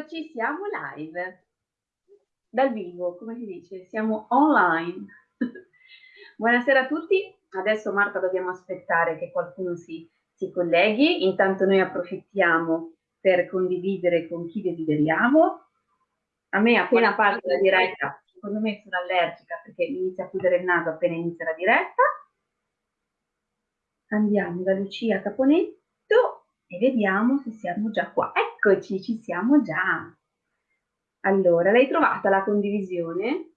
Eccoci, siamo live, dal vivo, come si dice, siamo online. Buonasera a tutti, adesso Marta dobbiamo aspettare che qualcuno si, si colleghi, intanto noi approfittiamo per condividere con chi desideriamo. A me appena parte la diretta, secondo me sono allergica perché mi inizia a chiudere il naso appena inizia la diretta. Andiamo da Lucia Caponetto e vediamo se siamo già qua. Eccoci, ci siamo già. Allora, l'hai trovata la condivisione?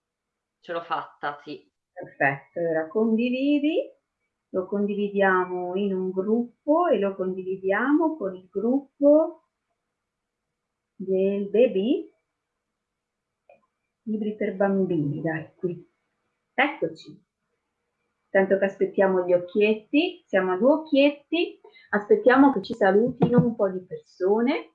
Ce l'ho fatta, sì. Perfetto, allora condividi, lo condividiamo in un gruppo e lo condividiamo con il gruppo del baby, libri per bambini, dai, qui. Eccoci. Tanto che aspettiamo gli occhietti, siamo a due occhietti, aspettiamo che ci salutino un po' di persone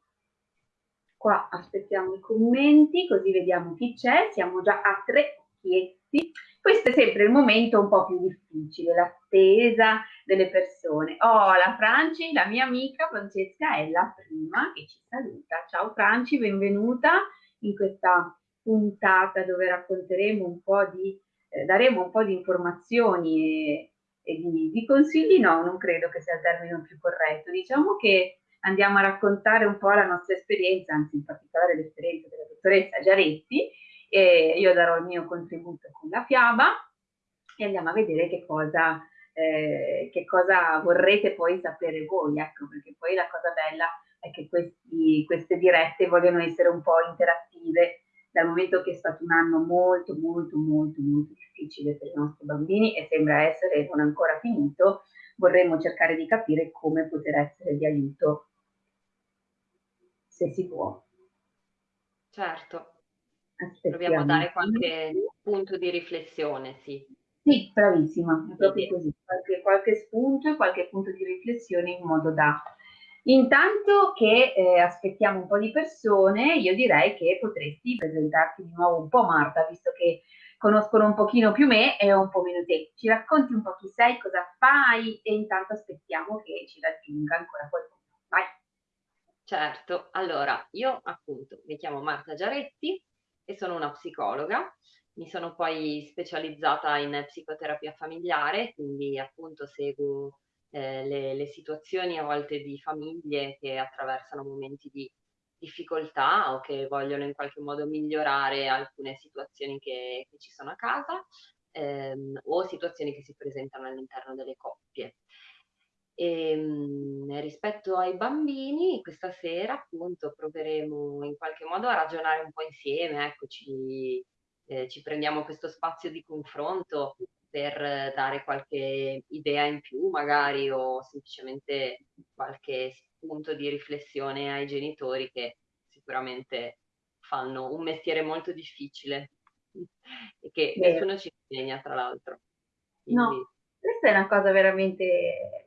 Qua aspettiamo i commenti, così vediamo chi c'è. Siamo già a tre occhietti. Questo è sempre il momento un po' più difficile, l'attesa delle persone. Oh, la Franci, la mia amica Francesca è la prima che ci saluta. Ciao Franci, benvenuta in questa puntata dove racconteremo un po' di, eh, daremo un po' di informazioni e, e di, di, consigli. No, non credo che sia il termine più corretto. Diciamo che andiamo a raccontare un po' la nostra esperienza, anzi in particolare l'esperienza della dottoressa Giaretti, e io darò il mio contributo con la fiaba e andiamo a vedere che cosa, eh, che cosa vorrete poi sapere voi, ecco, perché poi la cosa bella è che questi, queste dirette vogliono essere un po' interattive, dal momento che è stato un anno molto, molto, molto, molto difficile per i nostri bambini e sembra essere non ancora finito, vorremmo cercare di capire come poter essere di aiuto se si può. Certo. Aspettiamo. Proviamo a dare qualche punto di riflessione, sì. Sì, bravissima, è proprio sì. così, qualche, qualche spunto e qualche punto di riflessione in modo da... Intanto che eh, aspettiamo un po' di persone, io direi che potresti presentarti di nuovo un po' Marta, visto che conoscono un pochino più me e un po' meno te. Ci racconti un po' chi sei, cosa fai e intanto aspettiamo che ci raggiunga ancora qualcuno. Vai. Certo, allora io appunto mi chiamo Marta Giaretti e sono una psicologa, mi sono poi specializzata in psicoterapia familiare, quindi appunto seguo eh, le, le, situazioni a volte di famiglie che attraversano momenti di difficoltà o che vogliono in qualche modo migliorare alcune situazioni che, che ci sono a casa ehm, o situazioni che si presentano all'interno delle coppie. E, ehm, rispetto ai bambini, questa sera appunto proveremo in qualche modo a ragionare un po' insieme, ecco, ci, eh, ci prendiamo questo spazio di confronto per dare qualche idea in più magari o semplicemente qualche spunto di riflessione ai genitori che sicuramente fanno un mestiere molto difficile e che Beh. nessuno ci insegna tra l'altro. Quindi... No, questa è una cosa veramente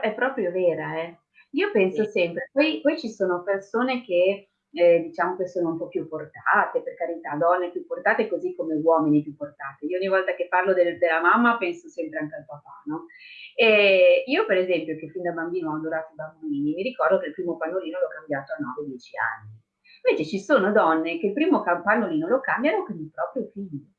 è proprio vera, eh. Io penso sì. sempre, poi, poi, ci sono persone che eh, diciamo che sono un po' più portate, per carità, donne più portate così come uomini più portate. Io ogni volta che parlo del, della mamma penso sempre anche al papà, no? E io per esempio che fin da bambino ho adorato i bambini, mi ricordo che il primo pannolino l'ho cambiato a 9-10 anni. Invece ci sono donne che il primo pannolino lo cambiano con il proprio figlio.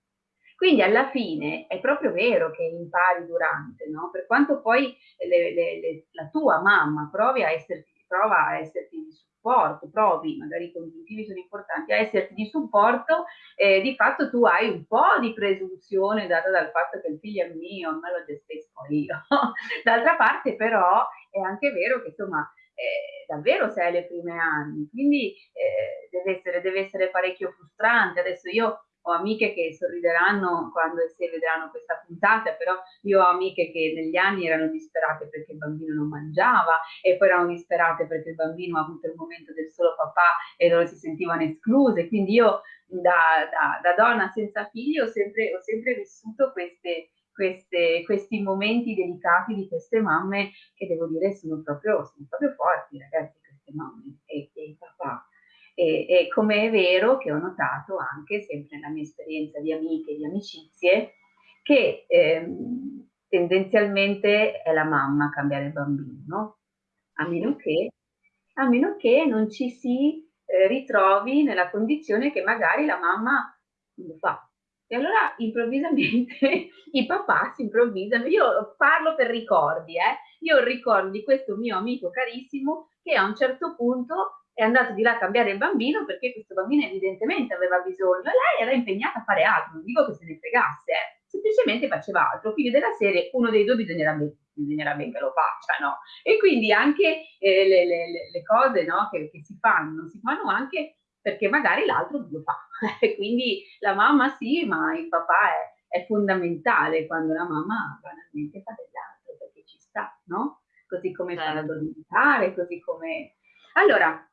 Quindi alla fine è proprio vero che impari durante, no? Per quanto poi le, le, le, la tua mamma provi a esserti, prova a esserti supporto, provi, magari i congiuntivi sono importanti, a esserti di supporto, eh, di fatto tu hai un po' di presunzione data dal fatto che il figlio è mio, me lo gestisco io. D'altra parte però è anche vero che insomma eh, davvero sei alle prime anni, quindi eh, deve, essere, deve essere parecchio frustrante. Adesso io ho amiche che sorrideranno quando se vedranno questa puntata, però io ho amiche che negli anni erano disperate perché il bambino non mangiava e poi erano disperate perché il bambino ha avuto il momento del solo papà e loro si sentivano escluse. Quindi io da, da, da donna senza figli ho sempre, ho sempre vissuto queste, queste, questi momenti delicati di queste mamme che devo dire sono proprio, sono proprio forti ragazzi queste mamme e, e i papà e, e come è vero che ho notato anche, sempre nella mia esperienza di amiche e di amicizie, che ehm, tendenzialmente è la mamma a cambiare il bambino, a meno che, a meno che non ci si eh, ritrovi nella condizione che magari la mamma lo fa. E allora improvvisamente i papà si improvvisano. Io parlo per ricordi, eh? Io ho il ricordo di questo mio amico carissimo che a un certo punto è andato di là a cambiare il bambino perché questo bambino evidentemente aveva bisogno e lei era impegnata a fare altro, non dico che se ne fregasse, eh, semplicemente faceva altro. Quindi della serie uno dei due bisognerà, bisognerà ben che lo faccia, no? E quindi anche eh, le, le, le, cose no, che, che, si fanno, si fanno anche perché magari l'altro lo fa. quindi la mamma sì, ma il papà è, è fondamentale quando la mamma banalmente fa dell'altro perché ci sta, no? Così come certo. fa ad addormentare, così come... Allora,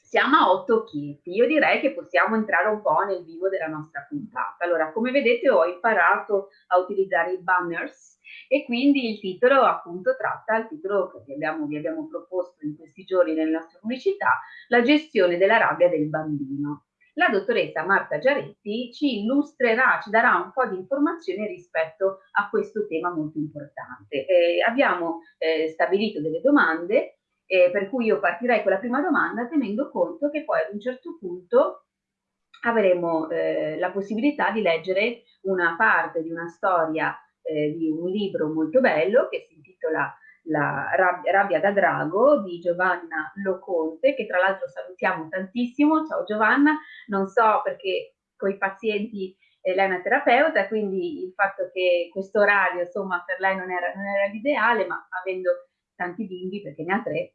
siamo a otto occhietti. Io direi che possiamo entrare un po' nel vivo della nostra puntata. Allora, come vedete ho imparato a utilizzare i banners e quindi il titolo appunto tratta il titolo che abbiamo, vi abbiamo proposto in questi giorni nelle nostre pubblicità, la gestione della rabbia del bambino. La dottoressa Marta Giaretti ci illustrerà, ci darà un po' di informazioni rispetto a questo tema molto importante. Eh, abbiamo eh, stabilito delle domande eh, per cui io partirei con la prima domanda tenendo conto che poi ad un certo punto avremo eh, la possibilità di leggere una parte di una storia eh, di un libro molto bello che si intitola La rabbia da drago di Giovanna Loconte, che tra l'altro salutiamo tantissimo. Ciao Giovanna, non so perché con i pazienti eh, lei è una terapeuta, quindi il fatto che questo orario insomma per lei non era, non era l'ideale, ma avendo tanti bimbi, perché ne ha tre,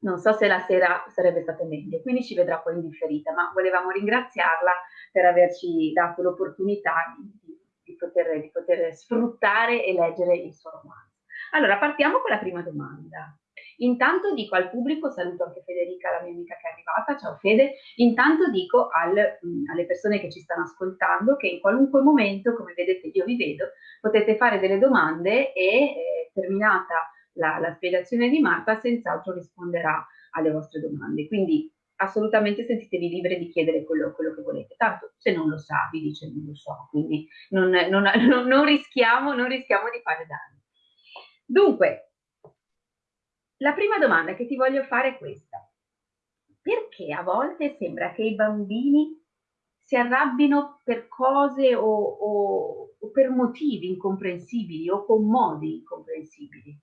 non so se la sera sarebbe stato meglio, quindi ci vedrà poi in differita, ma volevamo ringraziarla per averci dato l'opportunità di, di, poter, di poter sfruttare e leggere il suo romanzo. Allora, partiamo con la prima domanda. Intanto dico al pubblico, saluto anche Federica, la mia amica che è arrivata, ciao Fede, intanto dico al, mh, alle persone che ci stanno ascoltando che in qualunque momento, come vedete io vi vedo, potete fare delle domande e eh, terminata la, la spiegazione di Marta senz'altro risponderà alle vostre domande. Quindi assolutamente sentitevi liberi di chiedere quello, quello, che volete. Tanto se non lo sa, vi dice non lo so, quindi non, non, non, non rischiamo, rischiamo di fare danni. Dunque, la prima domanda che ti voglio fare è questa. Perché a volte sembra che i bambini si arrabbino per cose o, o, o per motivi incomprensibili o con modi incomprensibili?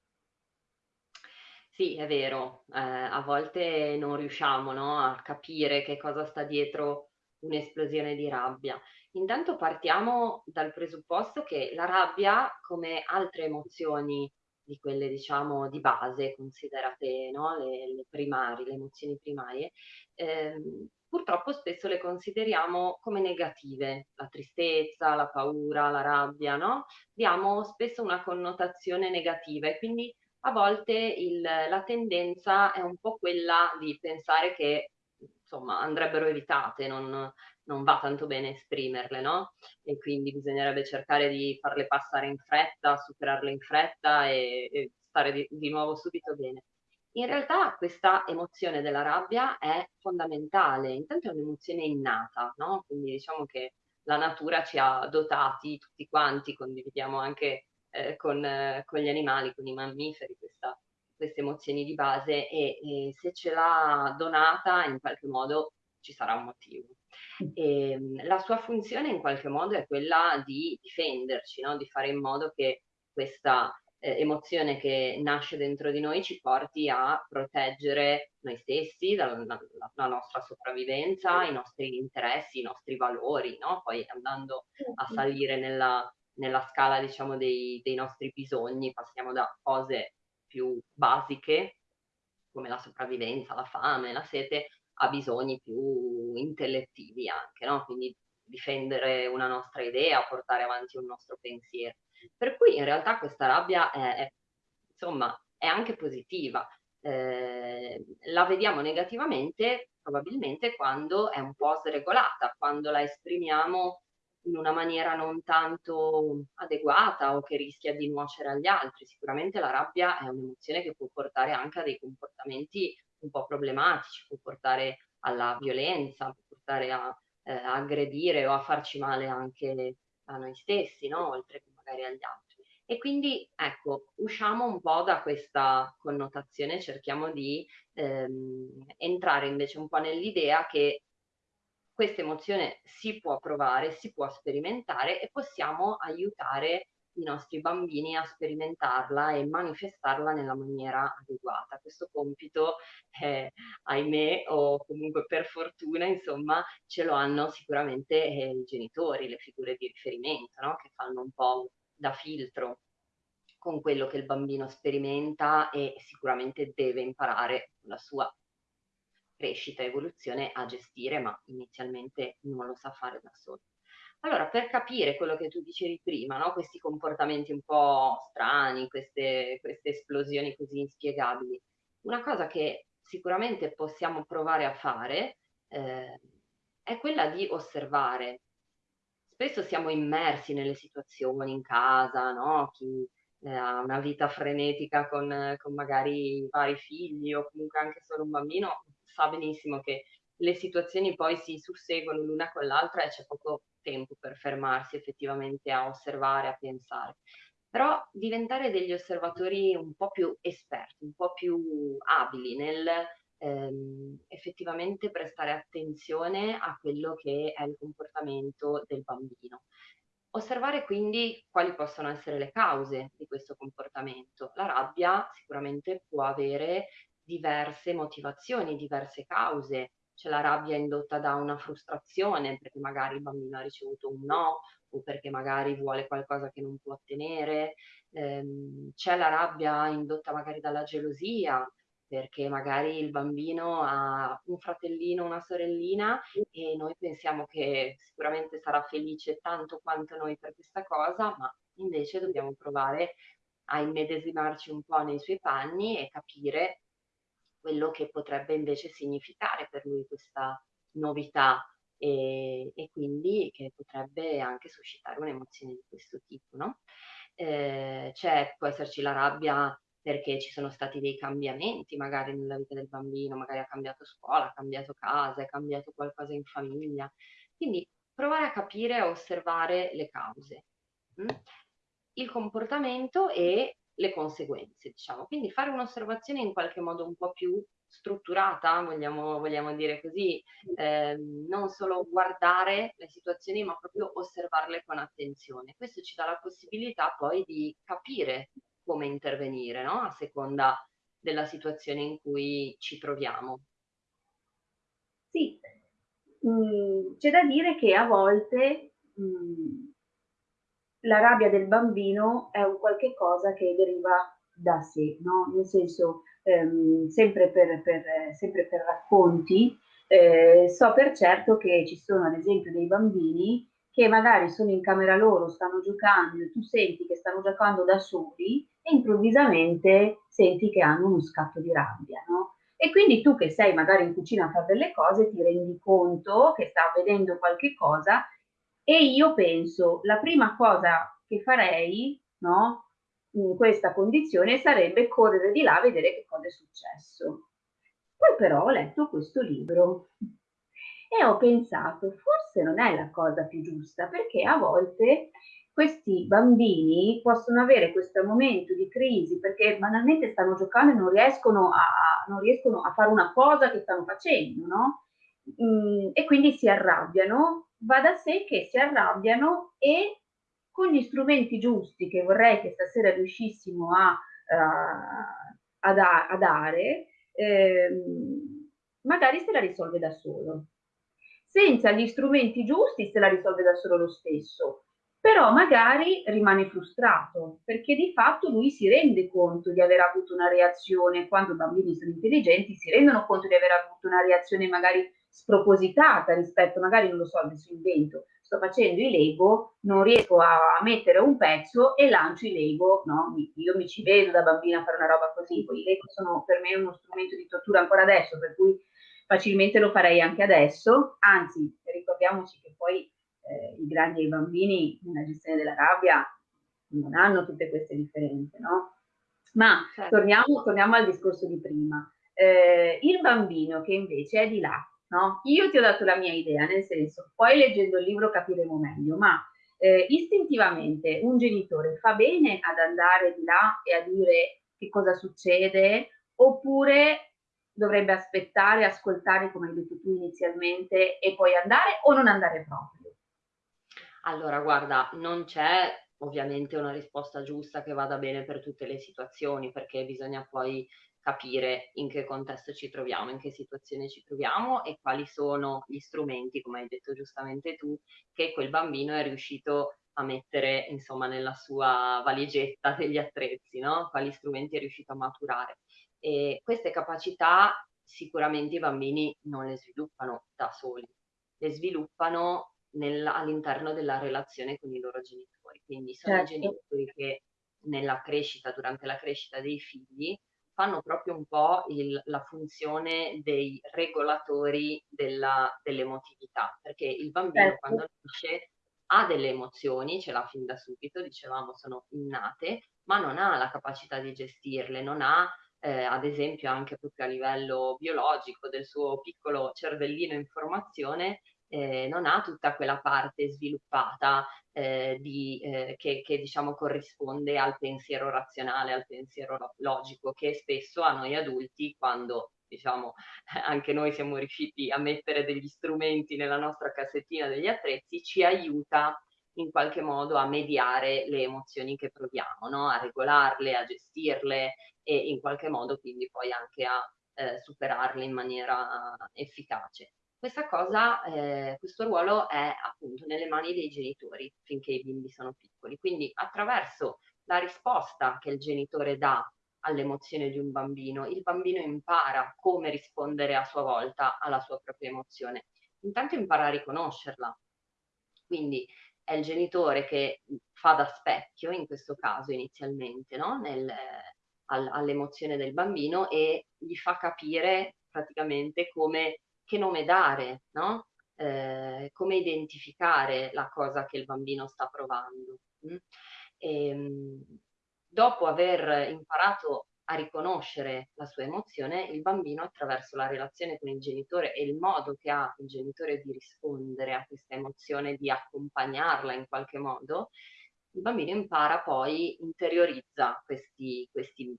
Sì, è vero, eh, a volte non riusciamo, no, a capire che cosa sta dietro un'esplosione di rabbia. Intanto partiamo dal presupposto che la rabbia, come altre emozioni di quelle diciamo di base, considerate no, le, le primarie, le emozioni primarie, ehm, purtroppo spesso le consideriamo come negative, la tristezza, la paura, la rabbia, no? Diamo spesso una connotazione negativa e quindi a volte il, la tendenza è un po' quella di pensare che insomma andrebbero evitate, non, non va tanto bene esprimerle, no? E quindi bisognerebbe cercare di farle passare in fretta, superarle in fretta e, e stare di, di nuovo subito bene. In realtà questa emozione della rabbia è fondamentale, intanto è un'emozione innata, no? Quindi diciamo che la natura ci ha dotati tutti quanti, condividiamo anche eh, con, eh, con, gli animali, con i mammiferi, questa, queste emozioni di base e, e, se ce l'ha donata in qualche modo ci sarà un motivo. E, ehm, la sua funzione in qualche modo è quella di difenderci, no? di fare in modo che questa eh, emozione che nasce dentro di noi ci porti a proteggere noi stessi, dalla, dalla nostra sopravvivenza, i nostri interessi, i nostri valori, no? poi andando a salire nella, nella scala diciamo dei, dei nostri bisogni, passiamo da cose più basiche come la sopravvivenza, la fame, la sete, a bisogni più intellettivi anche, no? Quindi difendere una nostra idea, portare avanti un nostro pensiero. Per cui in realtà questa rabbia è, è insomma, è anche positiva. Eh, la vediamo negativamente probabilmente quando è un po' sregolata, quando la esprimiamo in una maniera non tanto adeguata o che rischia di nuocere agli altri. Sicuramente la rabbia è un'emozione che può portare anche a dei comportamenti un po' problematici, può portare alla violenza, può portare a eh, aggredire o a farci male anche a noi stessi, no? oltre che magari agli altri. E quindi ecco, usciamo un po' da questa connotazione, cerchiamo di ehm, entrare invece un po' nell'idea che questa emozione si può provare, si può sperimentare e possiamo aiutare i nostri bambini a sperimentarla e manifestarla nella maniera adeguata. Questo compito, eh, ahimè, o comunque per fortuna, insomma, ce lo hanno sicuramente eh, i genitori, le figure di riferimento, no? che fanno un po' da filtro con quello che il bambino sperimenta e sicuramente deve imparare la sua crescita evoluzione a gestire, ma inizialmente non lo sa fare da solo. Allora, per capire quello che tu dicevi prima, no? questi comportamenti un po' strani, queste, queste esplosioni così inspiegabili, una cosa che sicuramente possiamo provare a fare eh, è quella di osservare. Spesso siamo immersi nelle situazioni in casa, no? Chi eh, ha una vita frenetica con, con magari vari figli o comunque anche solo un bambino sa benissimo che le situazioni poi si susseguono l'una con l'altra e c'è poco tempo per fermarsi effettivamente a osservare, a pensare. Però diventare degli osservatori un po' più esperti, un po' più abili nel ehm, effettivamente prestare attenzione a quello che è il comportamento del bambino. Osservare quindi quali possono essere le cause di questo comportamento. La rabbia sicuramente può avere diverse motivazioni, diverse cause, c'è la rabbia indotta da una frustrazione perché magari il bambino ha ricevuto un no o perché magari vuole qualcosa che non può ottenere, ehm, c'è la rabbia indotta magari dalla gelosia perché magari il bambino ha un fratellino, una sorellina e noi pensiamo che sicuramente sarà felice tanto quanto noi per questa cosa, ma invece dobbiamo provare a immedesimarci un po' nei suoi panni e capire quello che potrebbe invece significare per lui questa novità e, e quindi che potrebbe anche suscitare un'emozione di questo tipo, no? Eh, c'è, può esserci la rabbia perché ci sono stati dei cambiamenti magari nella vita del bambino, magari ha cambiato scuola, ha cambiato casa, ha cambiato qualcosa in famiglia. Quindi provare a capire e osservare le cause, mh? Mm? il comportamento e le conseguenze, diciamo. Quindi fare un'osservazione in qualche modo un po' più strutturata, vogliamo, vogliamo dire così, eh, non solo guardare le situazioni, ma proprio osservarle con attenzione. Questo ci dà la possibilità poi di capire come intervenire, no? A seconda della situazione in cui ci troviamo. Sì, mm, c'è da dire che a volte mm, la rabbia del bambino è un qualche cosa che deriva da sé, no? Nel senso, ehm, sempre, per, per, sempre, per, racconti, eh, so per certo che ci sono ad esempio dei bambini che magari sono in camera loro, stanno giocando, tu senti che stanno giocando da soli e improvvisamente senti che hanno uno scatto di rabbia, no? E quindi tu che sei magari in cucina a fare delle cose ti rendi conto che sta avvenendo qualche cosa e io penso, la prima cosa che farei, no, in questa condizione sarebbe correre di là a vedere che cosa è successo. Poi però ho letto questo libro e ho pensato, forse non è la cosa più giusta, perché a volte questi bambini possono avere questo momento di crisi perché banalmente stanno giocando e non riescono a, non riescono a fare una cosa che stanno facendo, no? Mm, e quindi si arrabbiano va da sé che si arrabbiano e con gli strumenti giusti che vorrei che stasera riuscissimo a, uh, a, da, a dare, ehm, magari se la risolve da solo. Senza gli strumenti giusti se la risolve da solo lo stesso, però magari rimane frustrato perché di fatto lui si rende conto di aver avuto una reazione, quando i bambini sono intelligenti si rendono conto di aver avuto una reazione magari spropositata rispetto, magari non lo so, adesso invento, sto facendo i Lego, non riesco a, mettere un pezzo e lancio i Lego, no? Io mi ci vedo da bambina a fare una roba così, poi i Lego sono per me uno strumento di tortura ancora adesso, per cui facilmente lo farei anche adesso, anzi ricordiamoci che poi eh, i grandi e i bambini nella gestione della rabbia non hanno tutte queste differenze, no? Ma certo. torniamo, torniamo, al discorso di prima. Eh, il bambino che invece è di là, no? Io ti ho dato la mia idea, nel senso, poi leggendo il libro capiremo meglio, ma eh, istintivamente un genitore fa bene ad andare di là e a dire che cosa succede oppure dovrebbe aspettare, ascoltare come hai detto tu inizialmente e poi andare o non andare proprio? Allora, guarda, non c'è ovviamente una risposta giusta che vada bene per tutte le situazioni, perché bisogna poi capire in che contesto ci troviamo, in che situazione ci troviamo e quali sono gli strumenti, come hai detto giustamente tu, che quel bambino è riuscito a mettere insomma nella sua valigetta degli attrezzi, no? quali strumenti è riuscito a maturare. E queste capacità sicuramente i bambini non le sviluppano da soli, le sviluppano nel, all'interno della relazione con i loro genitori. Quindi sono certo. i genitori che nella crescita, durante la crescita dei figli, fanno proprio un po' il, la funzione dei regolatori della, dell'emotività, perché il bambino certo. quando nasce ha delle emozioni, ce l'ha fin da subito, dicevamo sono innate, ma non ha la capacità di gestirle, non ha eh, ad esempio anche proprio a livello biologico del suo piccolo cervellino in formazione, eh, non ha tutta quella parte sviluppata eh, di, eh, che, che, diciamo corrisponde al pensiero razionale, al pensiero logico, che spesso a noi adulti, quando diciamo anche noi siamo riusciti a mettere degli strumenti nella nostra cassettina degli attrezzi, ci aiuta in qualche modo a mediare le emozioni che proviamo, no? a regolarle, a gestirle e in qualche modo quindi poi anche a eh, superarle in maniera efficace. Questa cosa, eh, questo ruolo è appunto nelle mani dei genitori finché i bimbi sono piccoli, quindi attraverso la risposta che il genitore dà all'emozione di un bambino, il bambino impara come rispondere a sua volta alla sua propria emozione. Intanto impara a riconoscerla, quindi è il genitore che fa da specchio, in questo caso inizialmente, no? Nel, all, all'emozione del bambino e gli fa capire praticamente come che nome dare, no? eh, come identificare la cosa che il bambino sta provando. Mm? E, ehm, dopo aver imparato a riconoscere la sua emozione, il bambino attraverso la relazione con il genitore e il modo che ha il genitore di rispondere a questa emozione, di accompagnarla in qualche modo, il bambino impara poi, interiorizza questi, questi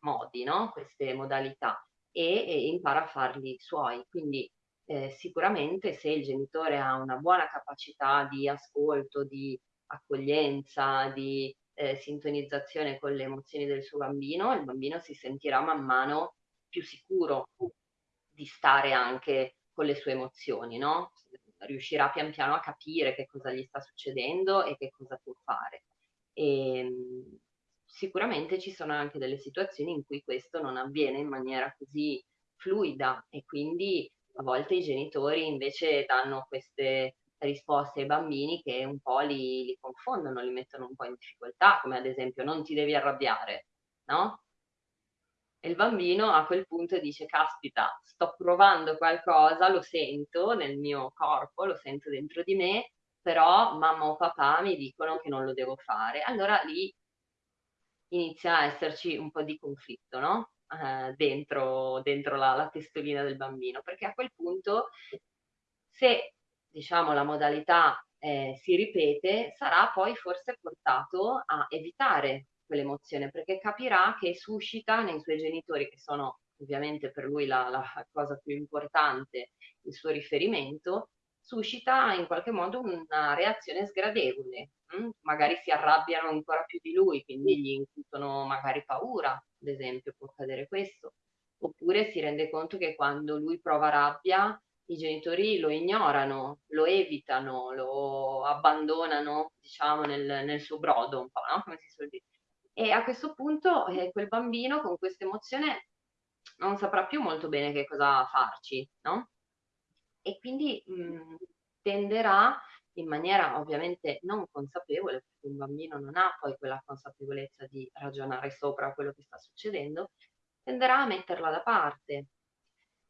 modi, no? queste modalità e, e impara a farli suoi. Quindi eh, sicuramente se il genitore ha una buona capacità di ascolto, di accoglienza, di eh, sintonizzazione con le emozioni del suo bambino, il bambino si sentirà man mano più sicuro di stare anche con le sue emozioni, no? Riuscirà pian piano a capire che cosa gli sta succedendo e che cosa può fare. E, ehm, sicuramente ci sono anche delle situazioni in cui questo non avviene in maniera così fluida e quindi a volte i genitori invece danno queste risposte ai bambini che un po' li, li confondono, li mettono un po' in difficoltà, come ad esempio non ti devi arrabbiare, no? E il bambino a quel punto dice, caspita, sto provando qualcosa, lo sento nel mio corpo, lo sento dentro di me, però mamma o papà mi dicono che non lo devo fare. Allora lì inizia a esserci un po' di conflitto, no? Eh, dentro, dentro la, la testolina del bambino, perché a quel punto se diciamo la modalità eh, si ripete, sarà poi forse portato a evitare quell'emozione, perché capirà che suscita nei suoi genitori, che sono ovviamente per lui la, la cosa più importante, il suo riferimento, suscita in qualche modo una reazione sgradevole, hm? magari si arrabbiano ancora più di lui, quindi gli incutono magari paura, ad esempio, può accadere questo, oppure si rende conto che quando lui prova rabbia i genitori lo ignorano, lo evitano, lo abbandonano, diciamo, nel, nel suo brodo un po', no? Come si suol dire. E a questo punto eh, quel bambino con questa emozione non saprà più molto bene che cosa farci, no? e quindi mh, mhmm, tenderà in maniera ovviamente non consapevole, perché un bambino non ha poi quella consapevolezza di ragionare sopra quello che sta succedendo, tenderà a metterla da parte.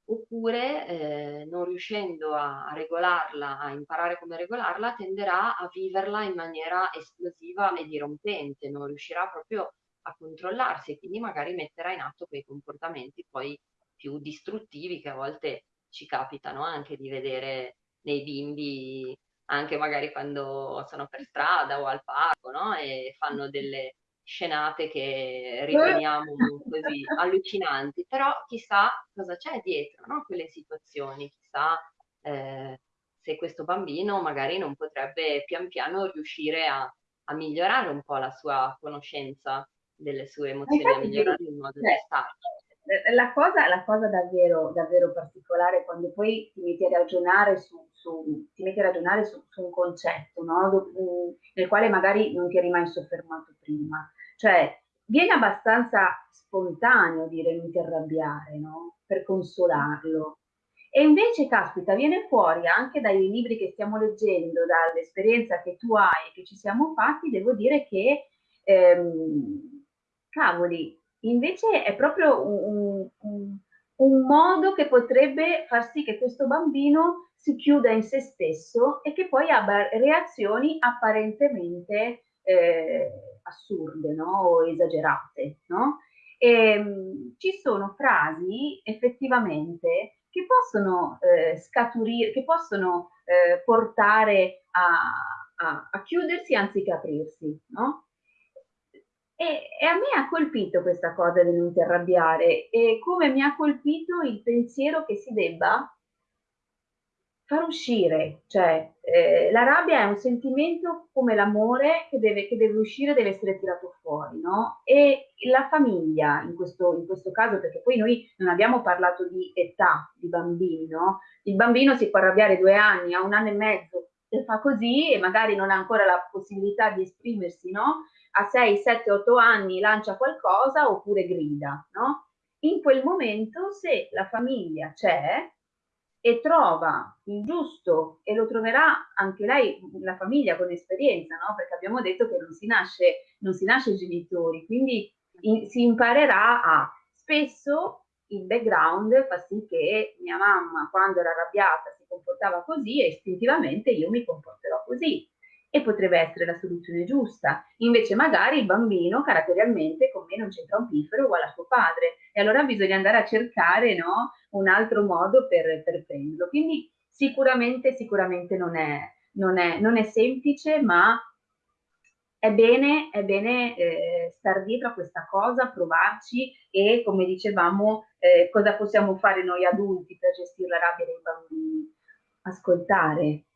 Oppure, eh, non riuscendo a, regolarla, a imparare come regolarla, tenderà a viverla in maniera esplosiva e dirompente, non riuscirà proprio a controllarsi e quindi magari metterà in atto quei comportamenti poi più distruttivi che a volte ci capitano anche di vedere nei bimbi anche magari quando sono per strada o al parco, no? E fanno delle scenate che riteniamo così allucinanti, però chissà cosa c'è dietro, no? Quelle situazioni, chissà eh, se questo bambino magari non potrebbe pian piano riuscire a, a migliorare un po' la sua conoscenza delle sue emozioni, a migliorare il modo di starci. La cosa, la cosa davvero, davvero, particolare quando poi ti metti a ragionare su, su, ti metti a ragionare su, su un concetto no? nel quale magari non ti eri mai soffermato prima. Cioè, viene abbastanza spontaneo dire non ti arrabbiare, no? Per consolarlo. E invece, caspita, viene fuori anche dai libri che stiamo leggendo, dall'esperienza che tu hai e che ci siamo fatti, devo dire che, ehm, cavoli, invece è proprio un, un, un, modo che potrebbe far sì che questo bambino si chiuda in se stesso e che poi abbia reazioni apparentemente eh, assurde no? o esagerate. No? E, ehm, ci sono frasi effettivamente che possono eh, scaturire, che possono eh, portare a, a, a, chiudersi anziché aprirsi, no? E, e, a me ha colpito questa cosa di non ti arrabbiare e come mi ha colpito il pensiero che si debba far uscire, cioè eh, la rabbia è un sentimento come l'amore che deve, che deve, uscire, deve essere tirato fuori, no? E la famiglia, in questo, in questo caso, perché poi noi non abbiamo parlato di età di bambino, il bambino si può arrabbiare due anni, a un anno e mezzo, e fa così e magari non ha ancora la possibilità di esprimersi, no? A 6, 7, 8 anni lancia qualcosa oppure grida, no? In quel momento, se la famiglia c'è, e trova il giusto, e lo troverà anche lei, la famiglia con esperienza, no? perché abbiamo detto che non si nasce, non si nasce genitori, quindi in, si imparerà a spesso il background fa sì che mia mamma quando era arrabbiata si comportava così e istintivamente io mi comporterò così e potrebbe essere la soluzione giusta. Invece magari il bambino caratterialmente con me non c'entra un piffero uguale a suo padre e allora bisogna andare a cercare no, un altro modo per, per prenderlo. Quindi sicuramente, sicuramente non è, non è, non è semplice, ma è bene, è bene eh, star dietro a questa cosa, provarci e come dicevamo eh, cosa possiamo fare noi adulti per gestire la rabbia dei bambini? Ascoltare,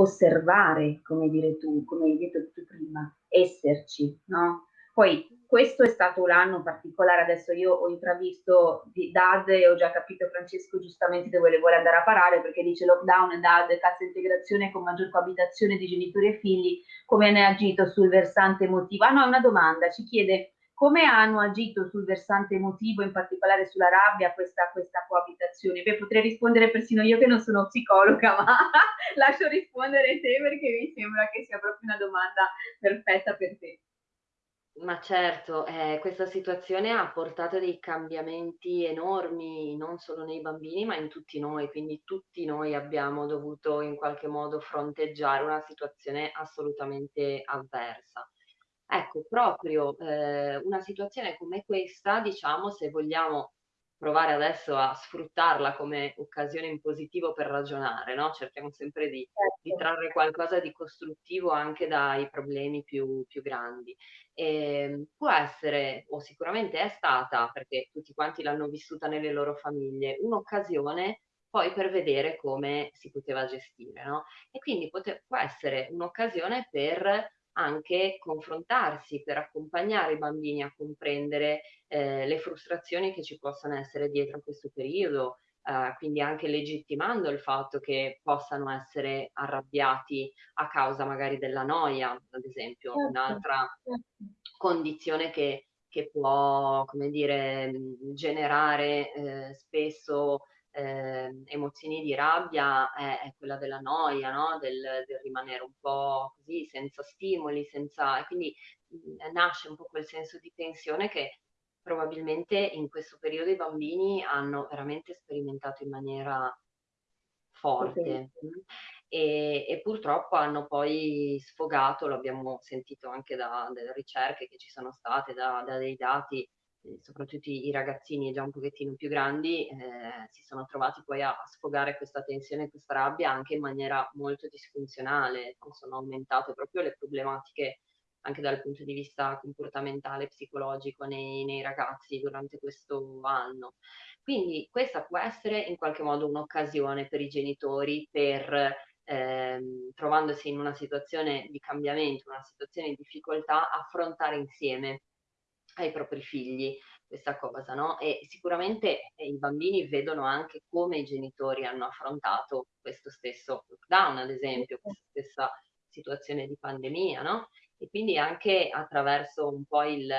osservare, come dire tu, come hai detto tu prima, esserci, no? Poi questo è stato l'anno particolare, adesso io ho intravisto DAD e ho già capito Francesco giustamente dove vuole andare a parare perché dice lockdown, DAD, cassa integrazione con maggior coabitazione di genitori e figli, come ne ha agito sul versante emotivo? Ah no, è una domanda, ci chiede come hanno agito sul versante emotivo, in particolare sulla rabbia, questa, questa coabitazione? Beh, potrei rispondere persino io che non sono psicologa, ma lascio rispondere te perché mi sembra che sia proprio una domanda perfetta per te. Ma certo, eh, questa situazione ha portato dei cambiamenti enormi, non solo nei bambini, ma in tutti noi, quindi tutti noi abbiamo dovuto in qualche modo fronteggiare una situazione assolutamente avversa. Ecco, proprio eh, una situazione come questa, diciamo, se vogliamo provare adesso a sfruttarla come occasione in positivo per ragionare, no? Cerchiamo sempre di, di, certo. trarre qualcosa di costruttivo anche dai problemi più, più grandi. E ehm, può essere, o sicuramente è stata, perché tutti quanti l'hanno vissuta nelle loro famiglie, un'occasione poi per vedere come si poteva gestire, no? E quindi può essere un'occasione per anche confrontarsi per accompagnare i bambini a comprendere eh, le frustrazioni che ci possono essere dietro a questo periodo, eh, quindi anche legittimando il fatto che possano essere arrabbiati a causa magari della noia, ad esempio, certo, un'altra certo. condizione che, che, può, come dire, generare eh, spesso eh, emozioni di rabbia è, è, quella della noia, no? del, del, rimanere un po' così, senza stimoli, senza... e quindi mh, mm, nasce un po' quel senso di tensione che probabilmente in questo periodo i bambini hanno veramente sperimentato in maniera forte. Okay. E, e, purtroppo hanno poi sfogato, lo abbiamo sentito anche da, dalle ricerche che ci sono state, da, da dei dati soprattutto i ragazzini già un pochettino più grandi, eh, si sono trovati poi a, a sfogare questa tensione, questa rabbia anche in maniera molto disfunzionale, sono aumentate proprio le problematiche anche dal punto di vista comportamentale, psicologico nei, nei ragazzi durante questo anno. Quindi questa può essere in qualche modo un'occasione per i genitori per ehm, trovandosi in una situazione di cambiamento, una situazione di difficoltà, affrontare insieme ai propri figli questa cosa, no? E sicuramente eh, i bambini vedono anche come i genitori hanno affrontato questo stesso lockdown, ad esempio, questa stessa situazione di pandemia, no? E quindi anche attraverso un po' il,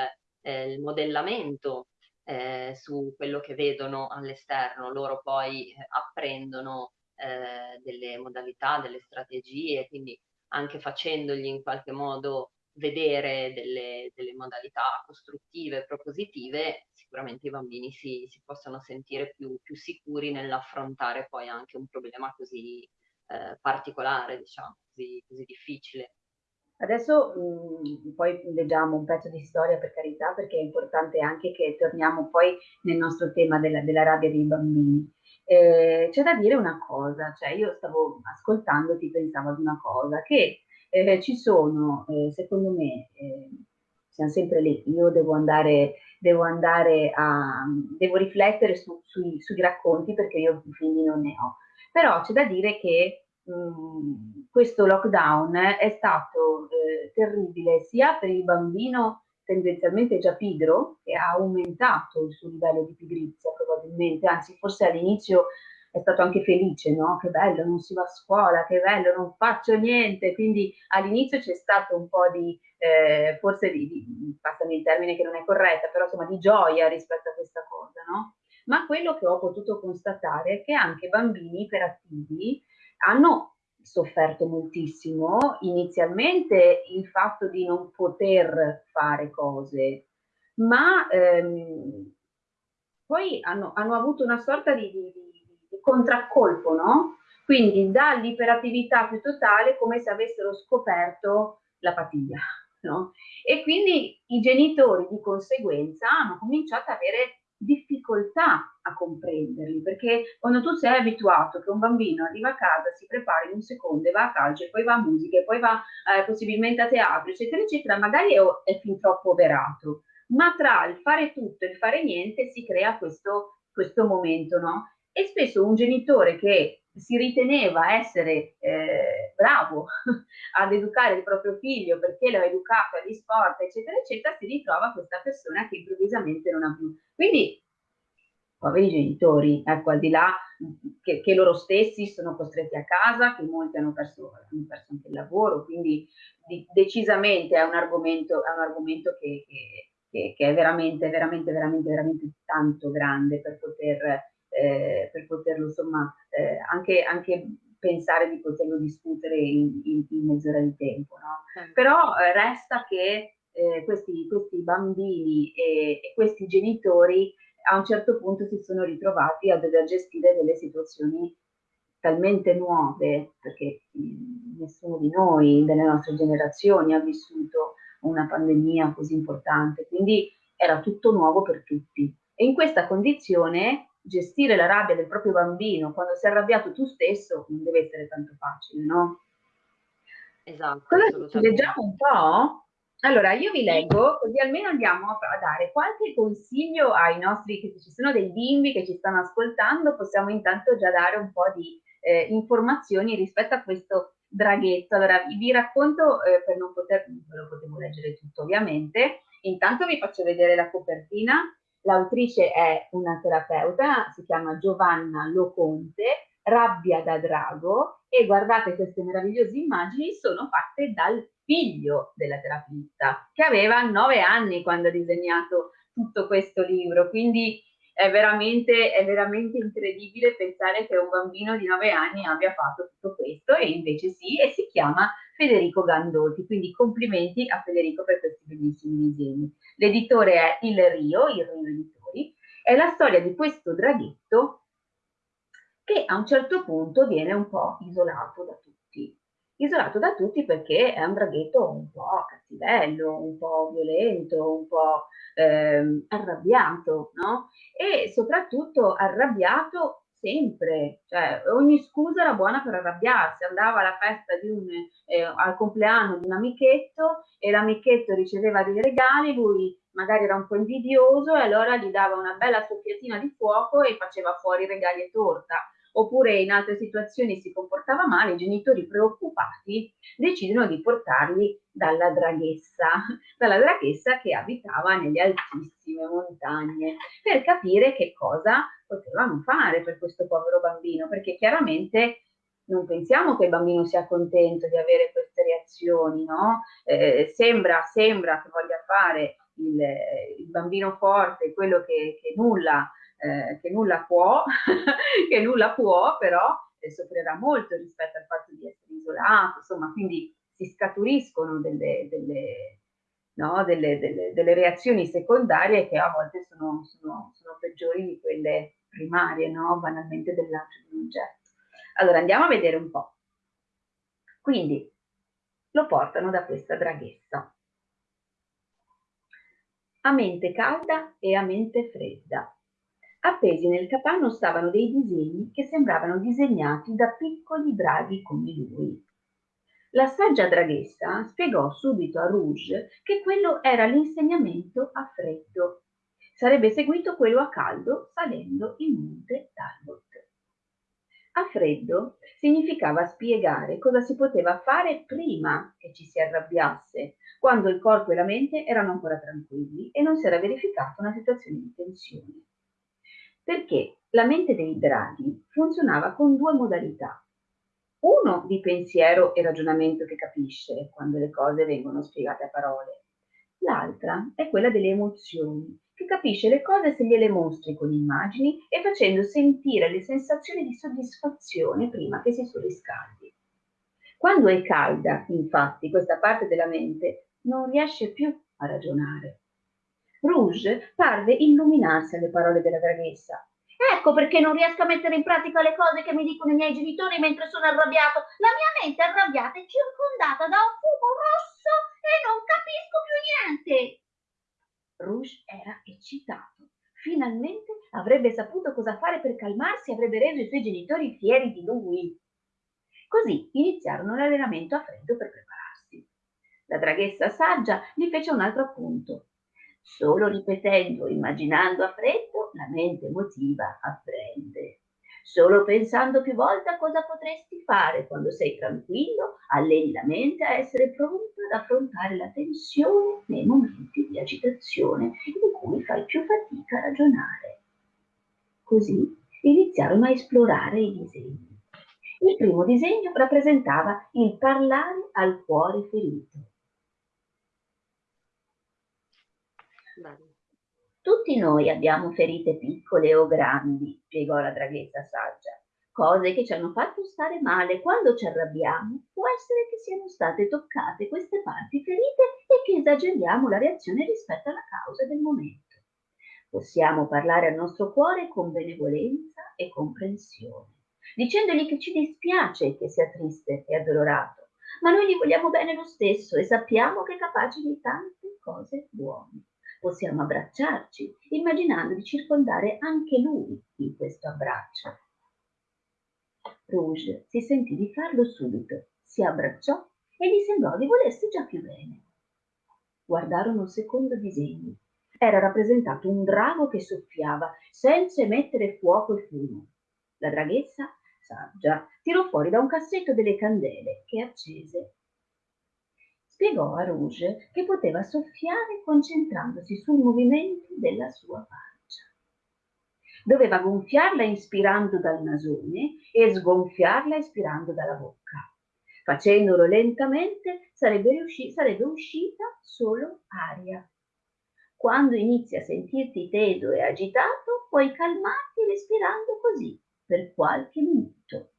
eh, il modellamento eh, su quello che vedono all'esterno, loro poi eh, apprendono eh, delle modalità, delle strategie, quindi anche facendogli in qualche modo vedere delle, delle modalità costruttive, propositive, sicuramente i bambini si, si possono sentire più, più, sicuri nell'affrontare poi anche un problema così eh, particolare, diciamo, così, così difficile. Adesso mh, mm, poi leggiamo un pezzo di storia per carità, perché è importante anche che torniamo poi nel nostro tema della, della rabbia dei bambini. Eh, c'è da dire una cosa, cioè io stavo ascoltandoti, pensavo ad una cosa, che eh, ci sono, eh, secondo me, eh, siamo sempre lì, io devo andare, devo andare a, devo riflettere su, sui, sui, racconti perché io figli non ne ho, però c'è da dire che mh, mm, questo lockdown è stato eh, terribile sia per il bambino tendenzialmente già pigro, che ha aumentato il suo livello di pigrizia probabilmente, anzi forse all'inizio è stato anche felice, no? Che bello, non si va a scuola, che bello, non faccio niente. Quindi all'inizio c'è stato un po' di, eh, forse di, di, passami il termine che non è corretta, però insomma di gioia rispetto a questa cosa, no? Ma quello che ho potuto constatare è che anche bambini iperattivi hanno sofferto moltissimo inizialmente il fatto di non poter fare cose, ma ehm, poi hanno, hanno, avuto una sorta di, di, contraccolpo, no? Quindi dall'iperattività più totale come se avessero scoperto l'apatia, no? E quindi i genitori di conseguenza hanno cominciato ad avere difficoltà a comprenderli, perché quando tu sei abituato che un bambino arriva a casa, si prepara in un secondo e va a calcio, poi va a musica, poi va eh, possibilmente a teatro, eccetera, eccetera, magari è, è, fin troppo overato, ma tra il fare tutto e il fare niente si crea questo, questo momento, no? E spesso un genitore che si riteneva essere eh, bravo ad educare il proprio figlio perché l'ha educato agli sport, eccetera, eccetera, si ritrova questa persona che improvvisamente non ha più. Quindi, poveri genitori, ecco, al di là che, che loro stessi sono costretti a casa, che molti hanno perso, hanno perso anche il lavoro, quindi di, decisamente è un argomento, è un argomento che, che, che, è veramente, veramente, veramente, veramente tanto grande per poter eh, per poterlo insomma eh, anche, anche, pensare di poterlo discutere in, in, in mezz'ora di tempo. No? Sì. Però eh, resta che eh, questi, questi, bambini e, e, questi genitori a un certo punto si sono ritrovati a dover gestire delle situazioni talmente nuove, perché mh, nessuno di noi, delle nostre generazioni, ha vissuto una pandemia così importante, quindi era tutto nuovo per tutti. E in questa condizione gestire la rabbia del proprio bambino quando sei arrabbiato tu stesso non deve essere tanto facile, no? Esatto. Cosa leggiamo un po'? Allora, io vi leggo, così almeno andiamo a dare qualche consiglio ai nostri, che ci sono dei bimbi che ci stanno ascoltando, possiamo intanto già dare un po' di eh, informazioni rispetto a questo draghetto. Allora, vi, racconto, eh, per non poter, ve lo potevo leggere tutto ovviamente, intanto vi faccio vedere la copertina L'autrice è una terapeuta, si chiama Giovanna Loconte, Rabbia da Drago e guardate queste meravigliose immagini sono fatte dal figlio della terapista che aveva nove anni quando ha disegnato tutto questo libro, quindi è veramente, è veramente incredibile pensare che un bambino di nove anni abbia fatto tutto questo e invece sì, e si chiama Federico Gandolfi, quindi complimenti a Federico per questi bellissimi disegni. L'editore è Il Rio, il Rio Editori, è la storia di questo draghetto che a un certo punto viene un po' isolato da tutti. Isolato da tutti perché è un draghetto un po' cattivello, un po' violento, un po' eh, arrabbiato, no? E soprattutto arrabbiato sempre, cioè ogni scusa era buona per arrabbiarsi, andava alla festa di un, eh, al compleanno di un amichetto e l'amichetto riceveva dei regali, lui magari era un po' invidioso e allora gli dava una bella soffiatina di fuoco e faceva fuori regali e torta oppure in altre situazioni si comportava male, i genitori preoccupati decidono di portarli dalla draghessa, dalla draghessa che abitava nelle altissime montagne, per capire che cosa potevano fare per questo povero bambino, perché chiaramente non pensiamo che il bambino sia contento di avere queste reazioni, no? Eh, sembra, sembra che voglia fare il, il bambino forte, quello che, che nulla eh, che nulla può, che nulla può, però eh, soffrirà molto rispetto al fatto di essere isolato, insomma, quindi si scaturiscono delle, delle, no, delle, delle, reazioni secondarie che a volte sono, sono, sono peggiori di quelle primarie, no, banalmente del lancio di un oggetto. Allora andiamo a vedere un po'. Quindi lo portano da questa draghessa. A mente calda e a mente fredda. Appesi nel capanno stavano dei disegni che sembravano disegnati da piccoli draghi come lui. La saggia draghessa spiegò subito a Rouge che quello era l'insegnamento a freddo. Sarebbe seguito quello a caldo salendo il monte Talbot. A freddo significava spiegare cosa si poteva fare prima che ci si arrabbiasse, quando il corpo e la mente erano ancora tranquilli e non si era verificata una situazione di tensione perché la mente dei draghi funzionava con due modalità. Uno di pensiero e ragionamento che capisce quando le cose vengono spiegate a parole. L'altra è quella delle emozioni, che capisce le cose se gliele mostri con immagini e facendo sentire le sensazioni di soddisfazione prima che si surriscaldi. Quando è calda, infatti, questa parte della mente non riesce più a ragionare, Rouge parve illuminarsi alle parole della draghessa. Ecco perché non riesco a mettere in pratica le cose che mi dicono i miei genitori mentre sono arrabbiato. La mia mente arrabbiata è circondata da un fumo rosso e non capisco più niente. Rouge era eccitato. Finalmente avrebbe saputo cosa fare per calmarsi e avrebbe reso i suoi genitori fieri di lui. Così iniziarono l'allenamento a freddo per prepararsi. La draghessa saggia gli fece un altro appunto. Solo ripetendo, immaginando a freddo, la mente emotiva apprende. Solo pensando più volte a cosa potresti fare quando sei tranquillo, alleni la mente a essere pronta ad affrontare la tensione nei momenti di agitazione in cui fai più fatica a ragionare. Così iniziarono a esplorare i disegni. Il primo disegno rappresentava il parlare al cuore ferito. Tutti noi abbiamo ferite piccole o grandi, spiegò la draghetta saggia, cose che ci hanno fatto stare male quando ci arrabbiamo. Può essere che siano state toccate queste parti ferite e che esageriamo la reazione rispetto alla causa del momento. Possiamo parlare al nostro cuore con benevolenza e comprensione, dicendogli che ci dispiace che sia triste e addolorato, ma noi gli vogliamo bene lo stesso e sappiamo che è capace di tante cose buone possiamo abbracciarci, immaginando di circondare anche lui in questo abbraccio. Rouge si sentì di farlo subito, si abbracciò e gli sembrò di volersi già più bene. Guardarono il secondo disegno. Era rappresentato un drago che soffiava senza emettere fuoco e fumo. La draghessa, saggia, tirò fuori da un cassetto delle candele che accese spiegò a Rouge che poteva soffiare concentrandosi sul movimento della sua pancia. Doveva gonfiarla inspirando dal nasone e sgonfiarla ispirando dalla bocca. Facendolo lentamente sarebbe, riusci- sarebbe uscita solo aria. Quando inizi a sentirti teso e agitato, puoi calmarti respirando così per qualche minuto.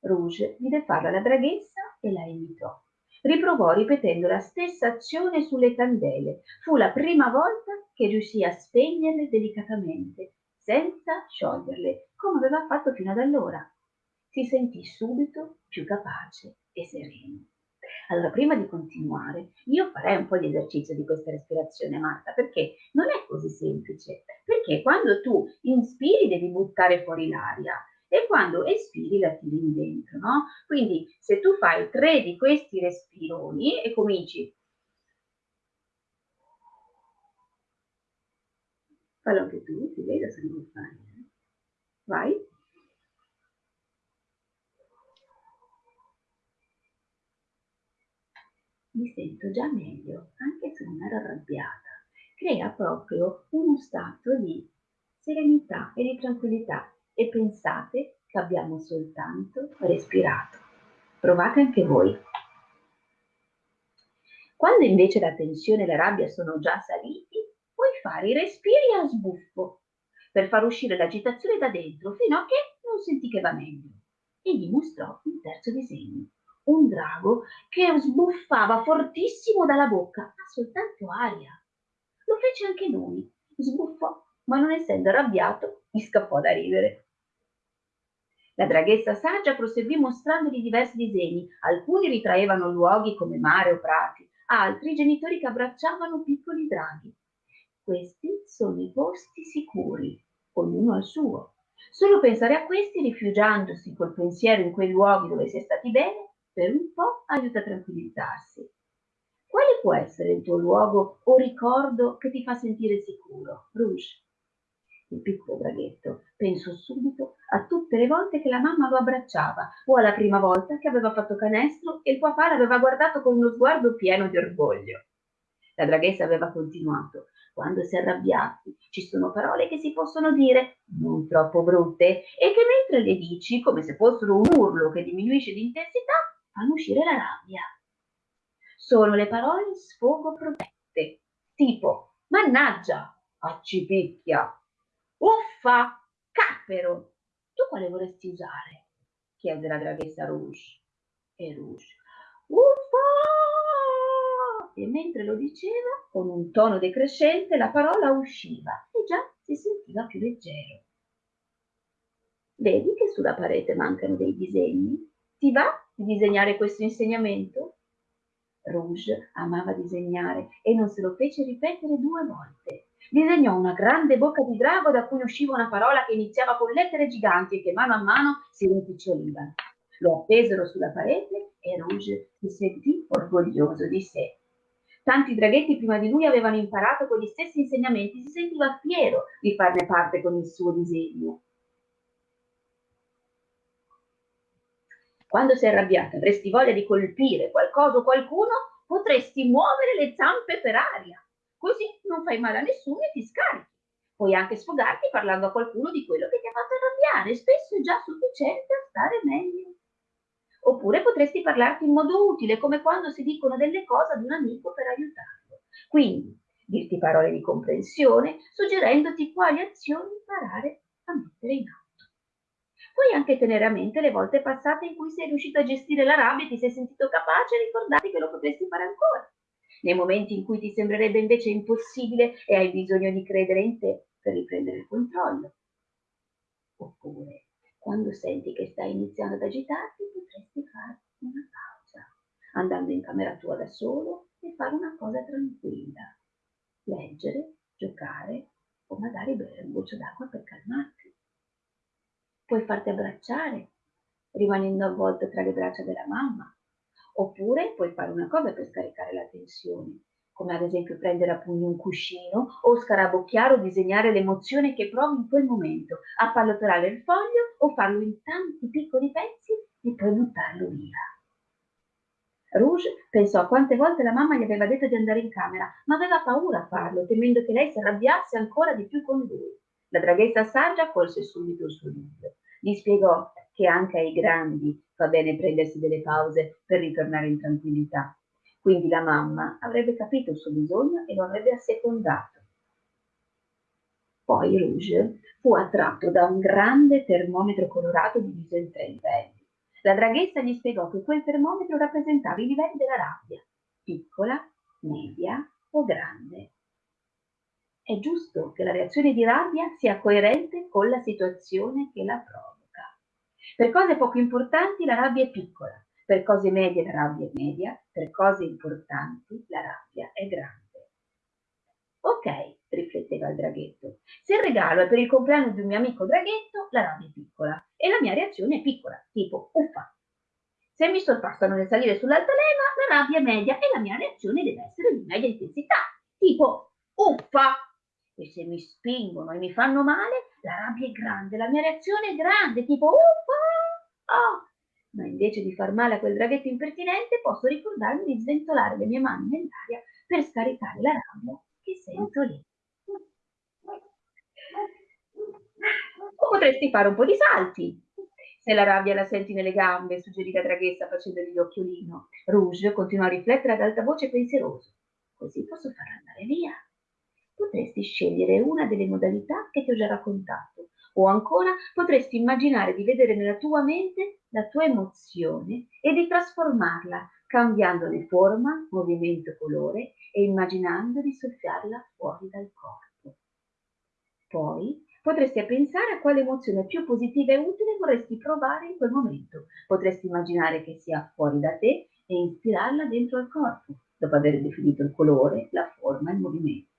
Rouge vide farla la draghessa e la imitò. Riprovò ripetendo la stessa azione sulle candele. Fu la prima volta che riuscì a spegnerle delicatamente, senza scioglierle, come aveva fatto fino ad allora. Si sentì subito più capace e sereno. Allora, prima di continuare, io farei un po' di esercizio di questa respirazione, Marta, perché non è così semplice. Perché quando tu inspiri devi buttare fuori l'aria e quando espiri la tiri dentro, no? Quindi se tu fai tre di questi respironi e cominci fallo anche tu, ti vedo se non lo fai. Eh? Vai. mi sento già meglio, anche se non ero arrabbiata. Crea proprio uno stato di serenità e di tranquillità e pensate che abbiamo soltanto respirato. Provate anche voi. Quando invece la tensione e la rabbia sono già saliti, puoi fare i respiri a sbuffo per far uscire l'agitazione da dentro fino a che non senti che va meglio. E gli mostrò un terzo disegno un drago che sbuffava fortissimo dalla bocca, ma soltanto aria. Lo fece anche lui, sbuffò, ma non essendo arrabbiato, gli scappò da ridere. La draghessa saggia proseguì mostrandogli diversi disegni. Alcuni ritraevano luoghi come mare o prati, altri genitori che abbracciavano piccoli draghi. Questi sono i posti sicuri, ognuno al suo. Solo pensare a questi, rifugiandosi col pensiero in quei luoghi dove si è stati bene, per un po' aiuta a tranquillizzarsi. Quale può essere il tuo luogo o ricordo che ti fa sentire sicuro? Rouge. Il piccolo draghetto pensò subito a tutte le volte che la mamma lo abbracciava o alla prima volta che aveva fatto canestro e il papà l'aveva guardato con uno sguardo pieno di orgoglio. La draghessa aveva continuato. Quando si è arrabbiati ci sono parole che si possono dire non troppo brutte e che mentre le dici come se fossero un urlo che diminuisce di intensità fanno uscire la rabbia. Sono le parole sfogo protette, tipo mannaggia, accipicchia, uffa, cappero. Tu quale vorresti usare? chiese la draghessa Rouge. E Rouge, uffa! E mentre lo diceva, con un tono decrescente, la parola usciva e già si sentiva più leggero. Vedi che sulla parete mancano dei disegni? Ti va di disegnare questo insegnamento? Rouge amava disegnare e non se lo fece ripetere due volte. Disegnò una grande bocca di drago da cui usciva una parola che iniziava con lettere giganti e che mano a mano si rimpicciolivano. Lo appesero sulla parete e Rouge si sentì orgoglioso di sé. Tanti draghetti prima di lui avevano imparato quegli stessi insegnamenti, si sentiva fiero di farne parte con il suo disegno. Quando sei arrabbiata avresti voglia di colpire qualcosa o qualcuno, potresti muovere le zampe per aria. Così non fai male a nessuno e ti scarichi. Puoi anche sfogarti parlando a qualcuno di quello che ti ha fatto arrabbiare, spesso è già sufficiente a stare meglio. Oppure potresti parlarti in modo utile, come quando si dicono delle cose ad un amico per aiutarlo. Quindi, dirti parole di comprensione, suggerendoti quali azioni imparare a mettere in atto. Puoi anche tenere a mente le volte passate in cui sei riuscito a gestire la rabbia e ti sei sentito capace e ricordarti che lo potresti fare ancora. Nei momenti in cui ti sembrerebbe invece impossibile e hai bisogno di credere in te per riprendere il controllo. Oppure, quando senti che stai iniziando ad agitarti, potresti fare una pausa, andando in camera tua da solo e fare una cosa tranquilla. Leggere, giocare o magari bere un goccio d'acqua per calmarti puoi farti abbracciare, rimanendo avvolto tra le braccia della mamma, oppure puoi fare una cosa per scaricare la tensione, come ad esempio prendere a pugni un cuscino o scarabocchiare o disegnare l'emozione che provi in quel momento, appallottolare il foglio o farlo in tanti piccoli pezzi e poi buttarlo via. Rouge pensò a quante volte la mamma gli aveva detto di andare in camera, ma aveva paura a farlo, temendo che lei si arrabbiasse ancora di più con lui. La draghetta saggia colse subito il suo dubbio. Gli spiegò che anche ai grandi fa bene prendersi delle pause per ritornare in tranquillità. Quindi la mamma avrebbe capito il suo bisogno e lo avrebbe assecondato. Poi Rouge fu attratto da un grande termometro colorato diviso in tre livelli. La draghessa gli spiegò che quel termometro rappresentava i livelli della rabbia, piccola, media o grande. È giusto che la reazione di rabbia sia coerente con la situazione che la provoca. Per cose poco importanti la rabbia è piccola, Per cose medie la rabbia è media, per cose importanti la rabbia è grande. Ok, rifletteva il draghetto. Se il regalo è per il compleanno di un mio amico draghetto, la rabbia è piccola e la mia reazione è piccola, tipo uffa. Se mi sorpassano nel salire sull'altalena, la rabbia è media e la mia reazione deve essere di media intensità, tipo uffa. E se mi spingono e mi fanno male, la rabbia è grande, la mia reazione è grande, tipo uffa. Oh, ma invece di far male a quel draghetto impertinente posso ricordarmi di sventolare le mie mani nell'aria per scaricare la rabbia che sento lì. O potresti fare un po' di salti. Se la rabbia la senti nelle gambe, suggerì la draghessa facendogli l'occhiolino. Rouge continua a riflettere ad alta voce pensieroso. Così posso farla andare via. Potresti scegliere una delle modalità che ti ho già raccontato o ancora potresti immaginare di vedere nella tua mente la tua emozione e di trasformarla, cambiandone forma, movimento, colore e immaginando di soffiarla fuori dal corpo. Poi potresti pensare a quale emozione più positiva e utile vorresti provare in quel momento. Potresti immaginare che sia fuori da te e ispirarla dentro al corpo, dopo aver definito il colore, la forma e il movimento.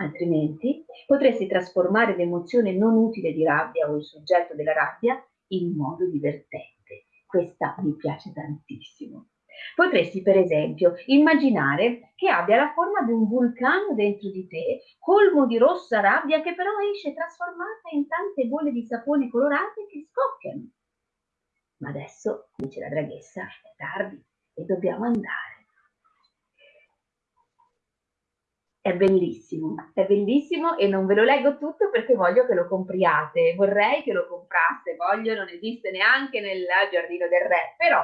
Altrimenti potresti trasformare l'emozione non utile di rabbia o il soggetto della rabbia in modo divertente. Questa mi piace tantissimo. Potresti, per esempio, immaginare che abbia la forma di un vulcano dentro di te, colmo di rossa rabbia che però esce trasformata in tante bolle di sapone colorate che scoppiano. Ma adesso, dice la draghessa, è tardi e dobbiamo andare. È bellissimo, è bellissimo e non ve lo leggo tutto perché voglio che lo compriate, vorrei che lo compraste, voglio, non esiste neanche nel giardino del re, però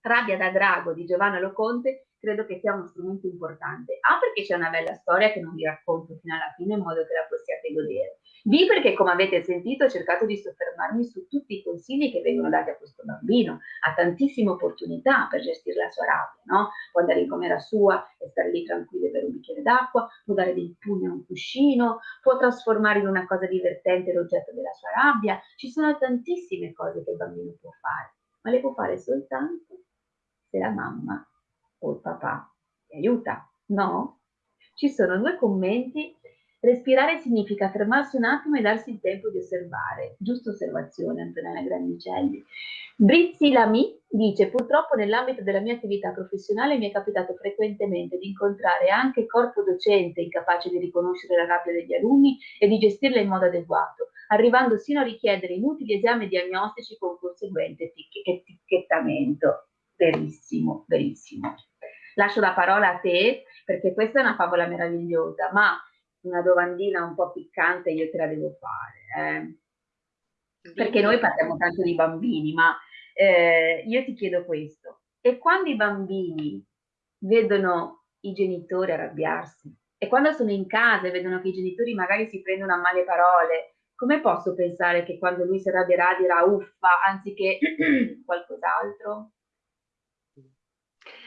Rabbia da drago di Giovanna Loconte credo che sia uno strumento importante. A perché c'è una bella storia che non vi racconto fino alla fine in modo che la possiate godere. B perché come avete sentito ho cercato di soffermarmi su tutti i consigli che vengono dati a questo bambino. Ha tantissime opportunità per gestire la sua rabbia, no? Può andare in camera sua e stare lì tranquillo per un bicchiere d'acqua, può dare dei pugni a un cuscino, può trasformare in una cosa divertente l'oggetto della sua rabbia. Ci sono tantissime cose che il bambino può fare, ma le può fare soltanto se la mamma o il papà ti aiuta, no? Ci sono due commenti. Respirare significa fermarsi un attimo e darsi il tempo di osservare. Giusta osservazione, Antonella Grandicelli. Brizzi Lamy dice, purtroppo nell'ambito della mia attività professionale mi è capitato frequentemente di incontrare anche corpo docente incapace di riconoscere la rabbia degli alunni e di gestirla in modo adeguato, arrivando sino a richiedere inutili esami diagnostici con conseguente etichettamento verissimo, verissimo. Lascio la parola a te perché questa è una favola meravigliosa, ma una domandina un po' piccante io te la devo fare. Eh? Perché noi parliamo tanto di bambini, ma eh, io ti chiedo questo. E quando i bambini vedono i genitori arrabbiarsi e quando sono in casa e vedono che i genitori magari si prendono a male parole, come posso pensare che quando lui si arrabbierà dirà uffa anziché qualcos'altro?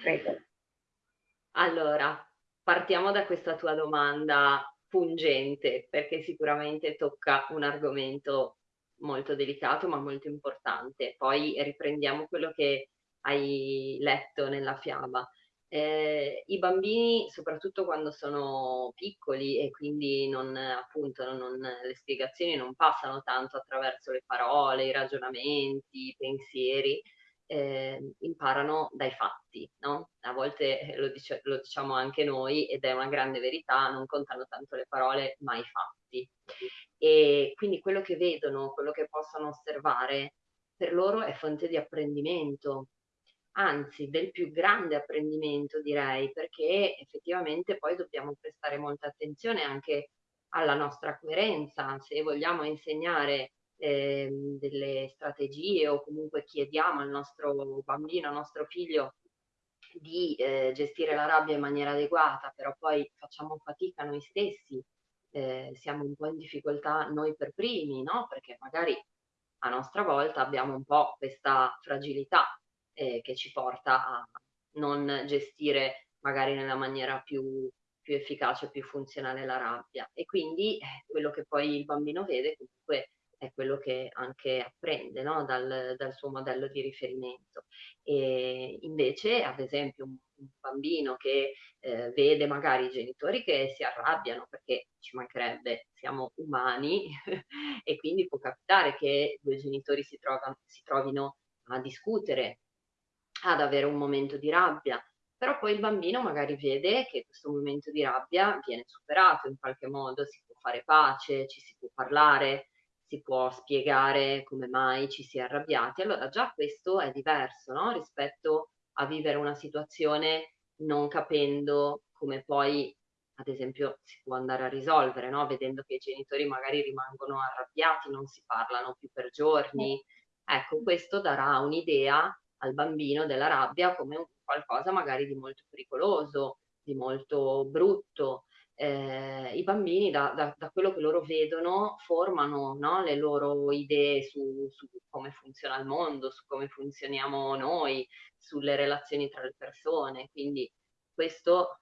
Prego. Allora, partiamo da questa tua domanda pungente, perché sicuramente tocca un argomento molto delicato ma molto importante. Poi riprendiamo quello che hai letto nella fiaba. Eh, I bambini, soprattutto quando sono piccoli e quindi non, appunto, non, le spiegazioni non passano tanto attraverso le parole, i ragionamenti, i pensieri, eh, imparano dai fatti, no? A volte eh, lo, dice, lo, diciamo anche noi ed è una grande verità, non contano tanto le parole ma i fatti. E quindi quello che vedono, quello che possono osservare, per loro è fonte di apprendimento, anzi del più grande apprendimento direi, perché effettivamente poi dobbiamo prestare molta attenzione anche alla nostra coerenza, se vogliamo insegnare eh, delle strategie o comunque chiediamo al nostro bambino, al nostro figlio di eh, gestire la rabbia in maniera adeguata, però poi facciamo fatica noi stessi, eh, siamo un po' in difficoltà noi per primi, no? Perché magari a nostra volta abbiamo un po' questa fragilità eh, che ci porta a non gestire magari nella maniera più, più efficace, più funzionale la rabbia. E quindi eh, quello che poi il bambino vede comunque è quello che anche apprende no? dal, dal, suo modello di riferimento. E invece, ad esempio, un, un bambino che eh, vede magari i genitori che si arrabbiano perché ci mancherebbe, siamo umani e quindi può capitare che due genitori si, trovano, si trovino a discutere, ad avere un momento di rabbia, però poi il bambino magari vede che questo momento di rabbia viene superato in qualche modo, si può fare pace, ci si può parlare, si può spiegare come mai ci si è arrabbiati. Allora già questo è diverso no? rispetto a vivere una situazione non capendo come poi, ad esempio, si può andare a risolvere, no? vedendo che i genitori magari rimangono arrabbiati, non si parlano più per giorni. Ecco, questo darà un'idea al bambino della rabbia come un qualcosa magari di molto pericoloso, di molto brutto. Eh, I bambini, da, da, da, quello che loro vedono, formano no, le loro idee su, su, come funziona il mondo, su come funzioniamo noi, sulle relazioni tra le persone. Quindi questo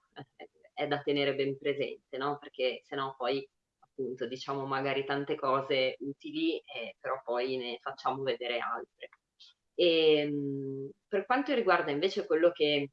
è da tenere ben presente, no? perché sennò poi appunto diciamo magari tante cose utili, eh, però poi ne facciamo vedere altre. E, ehm, per quanto riguarda invece quello che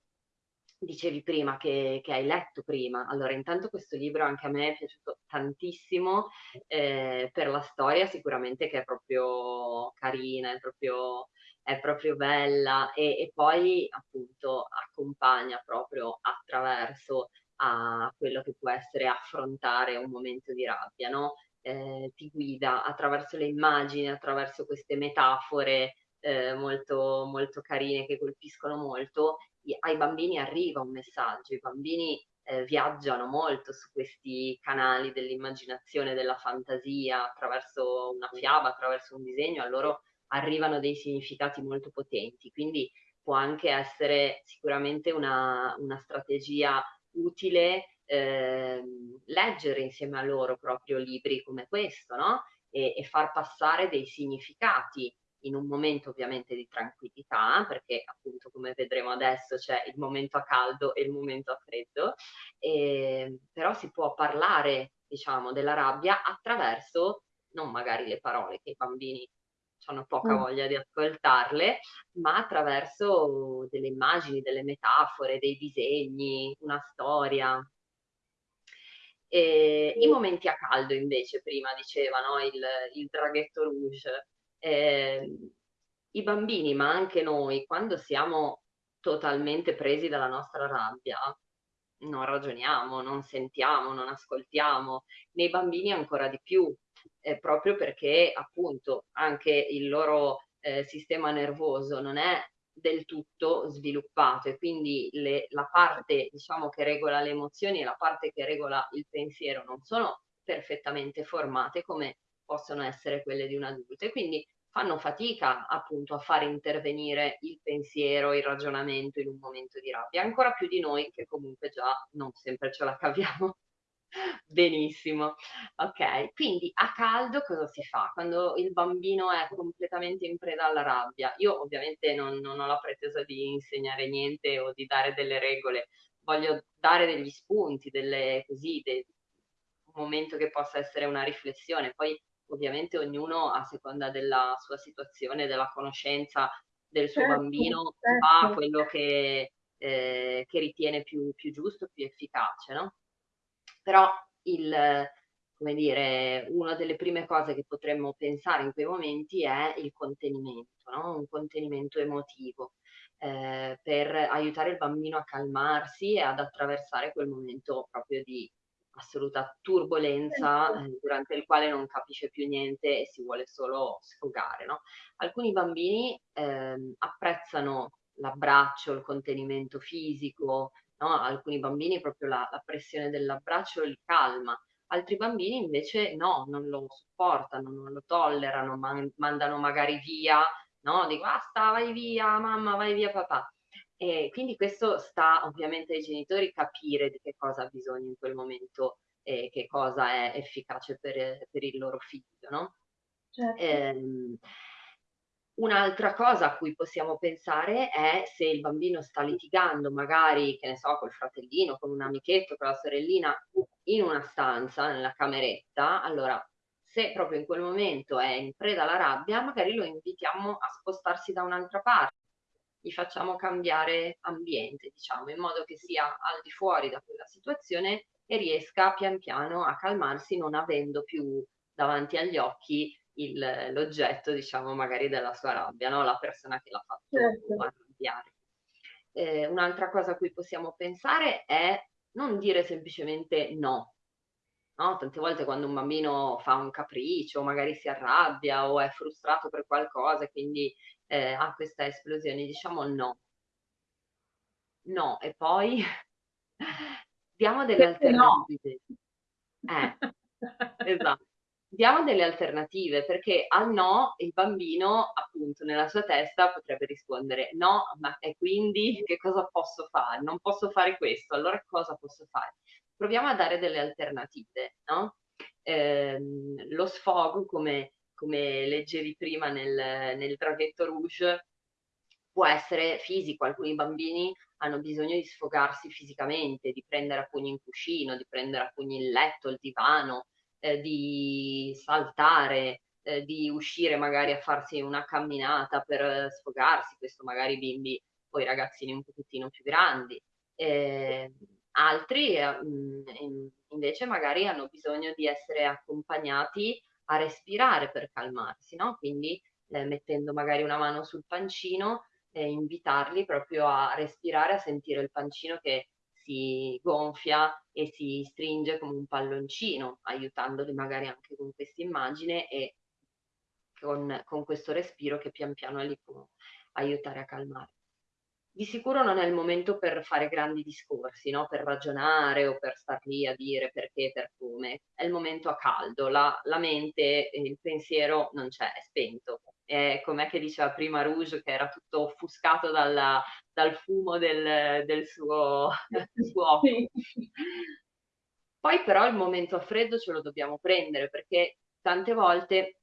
dicevi prima, che, che, hai letto prima, allora intanto questo libro anche a me è piaciuto tantissimo eh, per la storia sicuramente che è proprio carina, è proprio, è proprio bella e, e, poi appunto accompagna proprio attraverso a quello che può essere affrontare un momento di rabbia, no? Eh, ti guida attraverso le immagini, attraverso queste metafore eh, molto, molto carine che colpiscono molto, ai bambini arriva un messaggio, i bambini eh, viaggiano molto su questi canali dell'immaginazione, della fantasia, attraverso una fiaba, attraverso un disegno, a loro arrivano dei significati molto potenti, quindi può anche essere sicuramente una, una strategia utile eh, leggere insieme a loro proprio libri come questo, no? E, e far passare dei significati in un momento ovviamente di tranquillità, perché appunto come vedremo adesso c'è il momento a caldo e il momento a freddo, e, ehm, però si può parlare diciamo della rabbia attraverso non magari le parole che i bambini hanno poca mm. voglia di ascoltarle, ma attraverso delle immagini, delle metafore, dei disegni, una storia. E I momenti a caldo invece, prima dicevano il, il draghetto rouge, eh, i bambini, ma anche noi, quando siamo totalmente presi dalla nostra rabbia, non ragioniamo, non sentiamo, non ascoltiamo, nei bambini ancora di più, eh, proprio perché appunto anche il loro eh, sistema nervoso non è del tutto sviluppato e quindi le, la parte diciamo che regola le emozioni e la parte che regola il pensiero non sono perfettamente formate come possono essere quelle di un adulto e quindi fanno fatica appunto a fare intervenire il pensiero, il ragionamento in un momento di rabbia, ancora più di noi che comunque già non sempre ce la caviamo benissimo. Ok, quindi a caldo cosa si fa quando il bambino è completamente in preda alla rabbia? Io ovviamente non, non ho la pretesa di insegnare niente o di dare delle regole, voglio dare degli spunti, delle così, de, un momento che possa essere una riflessione, poi ovviamente ognuno a seconda della sua situazione, della conoscenza del suo certo, bambino, certo. fa quello che, eh, che ritiene più, più, giusto, più efficace, no? Però il, come dire, una delle prime cose che potremmo pensare in quei momenti è il contenimento, no? Un contenimento emotivo. Eh, per aiutare il bambino a calmarsi e ad attraversare quel momento proprio di, assoluta turbolenza eh, durante il quale non capisce più niente e si vuole solo sfogare. No? Alcuni bambini eh, apprezzano l'abbraccio, il contenimento fisico, no? alcuni bambini proprio la, la pressione dell'abbraccio li calma, altri bambini invece no, non lo sopportano, non lo tollerano, man- mandano magari via, no? Dico basta, vai via, mamma, vai via papà. E quindi questo sta ovviamente ai genitori capire di che cosa ha bisogno in quel momento e che cosa è efficace per, per il loro figlio, no? Certo. Eh, un'altra cosa a cui possiamo pensare è se il bambino sta litigando magari, che ne so, col fratellino, con un amichetto, con la sorellina, in una stanza, nella cameretta, allora se proprio in quel momento è in preda alla rabbia, magari lo invitiamo a spostarsi da un'altra parte gli facciamo cambiare ambiente, diciamo, in modo che sia al di fuori da quella situazione e riesca pian piano a calmarsi non avendo più davanti agli occhi l'oggetto, diciamo, magari della sua rabbia, no? la persona che l'ha fatto certo. arrabbiare. Eh, un'altra cosa a cui possiamo pensare è non dire semplicemente no. no. Tante volte quando un bambino fa un capriccio, magari si arrabbia o è frustrato per qualcosa quindi eh, ha questa esplosione, diciamo no. No, e poi diamo delle alternative. No. Eh, esatto diamo delle alternative perché al no il bambino appunto nella sua testa potrebbe rispondere no, ma e quindi che cosa posso fare? Non posso fare questo, allora cosa posso fare? Proviamo a dare delle alternative, no? Eh, lo sfogo, come, come leggevi prima nel, nel draghetto rouge, può essere fisico, alcuni bambini hanno bisogno di sfogarsi fisicamente, di prendere a pugni in cuscino, di prendere a pugni il letto, il divano, eh, di saltare, eh, di uscire magari a farsi una camminata per sfogarsi, questo magari bimbi o i ragazzini un pochettino più grandi. Eh, altri mm, invece magari hanno bisogno di essere accompagnati a respirare per calmarsi, no? Quindi eh, mettendo magari una mano sul pancino e invitarli proprio a respirare, a sentire il pancino che si gonfia e si stringe come un palloncino, aiutandoli magari anche con questa immagine e con, con questo respiro che pian piano li può aiutare a calmare. Di sicuro non è il momento per fare grandi discorsi, no? per ragionare o per star lì a dire perché, per come. È il momento a caldo, la, la mente, il pensiero non c'è, è spento eh, com'è che diceva prima Rouge, che era tutto offuscato dalla, dal fumo del, del, suo, del suo. Poi però il momento a freddo ce lo dobbiamo prendere perché tante volte